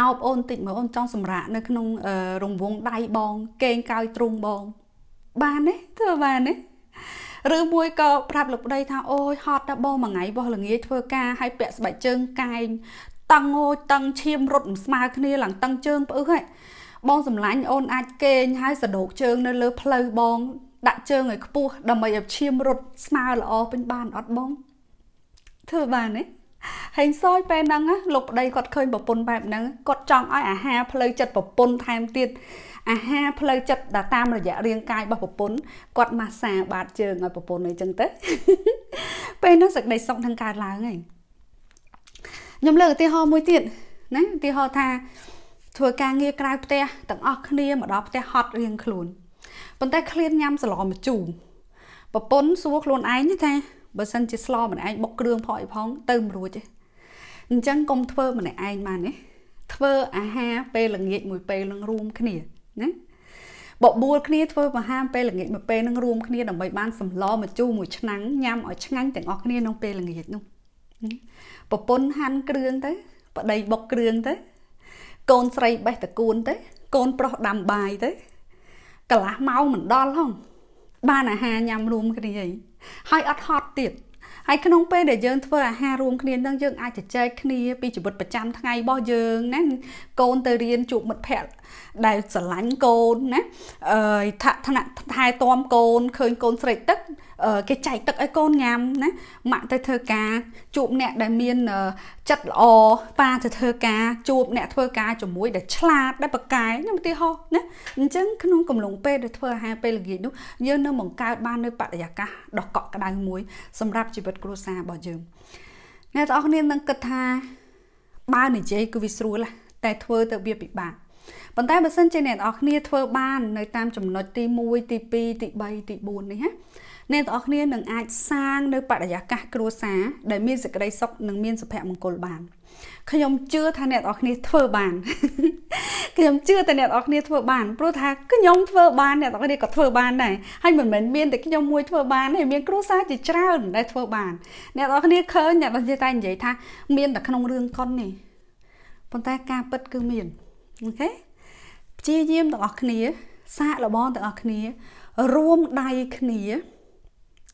S1: អោបអូនតិចមើលអូនចង់សម្រាកនៅក្នុងរង្វង់ដៃបង កេងកោយទ្រូងបង បានទេធ្វើបានទេឬមួយក៏ប្រាប់លោកប្តីថាអូយហត់ដល់បងមួយថ្ងៃបោះល្ងាចធ្វើការឲ្យពាក់ស្បែកជើងកែងតឹងអូយតឹងឈាមរត់មិនស្មើគ្នាឡើងតឹងជើងផ្អឹកហ៎បងសម្លាញ់អូនអាចកេងហើយសដោកជើងនៅលើផ្លូវបង ដាក់ជើងឲ្យខ្ពស់ដើម្បីឲ្យឈាមរត់ស្មើល្អពេញបានអត់បងធ្វើបានទេ ហេងសយពេលហ្នឹងលោកប្តីគាត់ឃើញប្រពន្ធបែបហ្នឹងគាត់ចង់ឲ្យអាហារផ្លូវចិត្តប្រពន្ធថែមទៀតអាហារផ្លូវចិត្តដែលតាមរយៈរាងកាយរបស់ប្រពន្ធគាត់ម៉ាស្សាបាតជើងឲ្យប្រពន្ធអីចឹងទៅពេលនោះសេចក្តីសុខនឹងកើតឡើងហើយខ្ញុំលើកឧទាហរណ៍មួយទៀតណាឧទាហរណ៍ថាធ្វើការងារក្រៅផ្ទះទាំងអស់គ្នាមកដល់ផ្ទះហត់រៀងខ្លួនប៉ុន្តែឃ្លានញ៉ាំសឡម្ជូរប្រពន្ធសួរខ្លួនឯងថា បើសិនជាស្លម្នាក់ឯងបុកគ្រឿងផងអីផងទៅមិនរួចទេអញ្ចឹងកុំធ្វើម្នាក់ឯងបានទេធ្វើអាហារពេលល្ងាចមួយពេលនឹងរួមគ្នាណាបបួលគ្នាធ្វើអាហារពេលល្ងាចមួយពេលនឹងរួមគ្នាដើម្បីបានសម្លម្ជូរមួយឆ្នាំងញ៉ាំឲ្យឆ្ងាញ់ទាំងអស់គ្នាក្នុងពេលល្ងាចនោះប្រពន្ធហាន់គ្រឿងទៅប្តីបុកគ្រឿងទៅ កូនស្រីបេះតកួនទៅ កូនប្រុសដាំបាយទៅកន្លះម៉ោងមិនដល់ហងបានអាហារញ៉ាំរួមគ្នា ហើយអត់ហត់ទៀតហើយក្នុងពេលដែលយើងធ្វើអាហាររួមគ្នានឹងយើងអាចជជែកគ្នាពីជីវិតប្រចាំថ្ងៃរបស់យើងណាកូនទៅរៀនជួបមិត្តភ័ក្តិដែលស្រឡាញ់កូនណាអឺឋានៈថែទាំកូនឃើញកូនស្រេកទឹកគេចែកទឹកឲ្យកូនញ៉ាំណាម៉ាក់ទៅធ្វើការជួបអ្នកដែលមានចិត្តល្អប៉ាទៅធ្វើការជួបអ្នកធ្វើការជាមួយដែលឆ្លាតដែលប្រកែខ្ញុំឧទាហរណ៍ណាអញ្ចឹងក្នុងកំឡុងពេលដែលធ្វើអាហារពេលល្ងាចនោះយើងនៅបង្កើតបាននៅបរិយាកាសដ៏កក់ក្ដៅមួយសម្រាប់ជីវិតគ្រួសាររបស់យើងអ្នកទាំងអស់គ្នានឹងគិតថាបើនិយាយគឺវាស្រួលតែធ្វើទៅវាពិបាក ប៉ុន្តែបើសិនជាអ្នកទាំងអស់គ្នាធ្វើបាននៅតាមចំណុចទី1ទី2ទី3ទី4នេះណាអ្នកទាំងអស់គ្នានឹងអាចសាងនៅបរិយាកាសគ្រួសារដែលមានសេចក្តីសុខនិងមានសុភមង្គលបានខ្ញុំជឿថាអ្នកនរគ្នាធ្វើបានខ្ញុំជឿតែអ្នកនរគ្នាធ្វើបានព្រោះថាខ្ញុំធ្វើបានអ្នកនរគ្នាក៏ធ្វើបានដែរហើយមិនមែនមានតែខ្ញុំមួយធ្វើបានទេមានគ្រួសារជាច្រើនដែលធ្វើបានអ្នកនរគ្នាឃើញអ្នកនរគ្នាតែនិយាយថាមានតែក្នុងរឿងកុននេះប៉ុន្តែការពិតគឺមានអូខេ ព្យាយាមទាំងអស់គ្នា សាកល្បងទាំងអស់គ្នា រួមដៃគ្នា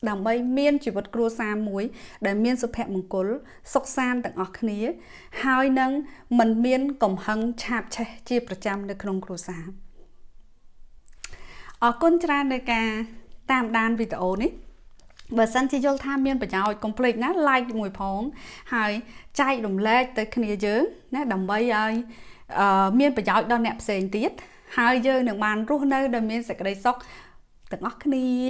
S1: ដើម្បីមានជីវិតគ្រួសារមួយ ដែលមានសុភមង្គល សុខសាន្តទាំងអស់គ្នា ហើយនឹងមិនមានកំហឹងឆាបឆេះជាប្រចាំនៅក្នុងគ្រួសារអរគុណច្រើននៅការតាមដានវីដេអូនេះបើសិនជាយល់ថាមានប្រយោជន៍កុំភ្លេចណា like មួយផង ហើយចែករំលែកទៅគ្នាយើងណាដើម្បីឲ្យ មានប្រយោជន៍ដល់អ្នកផ្សេងទៀតហើយយើងនឹងបានរស់នៅដោយមានសេចក្តីសុខទាំងអស់គ្នា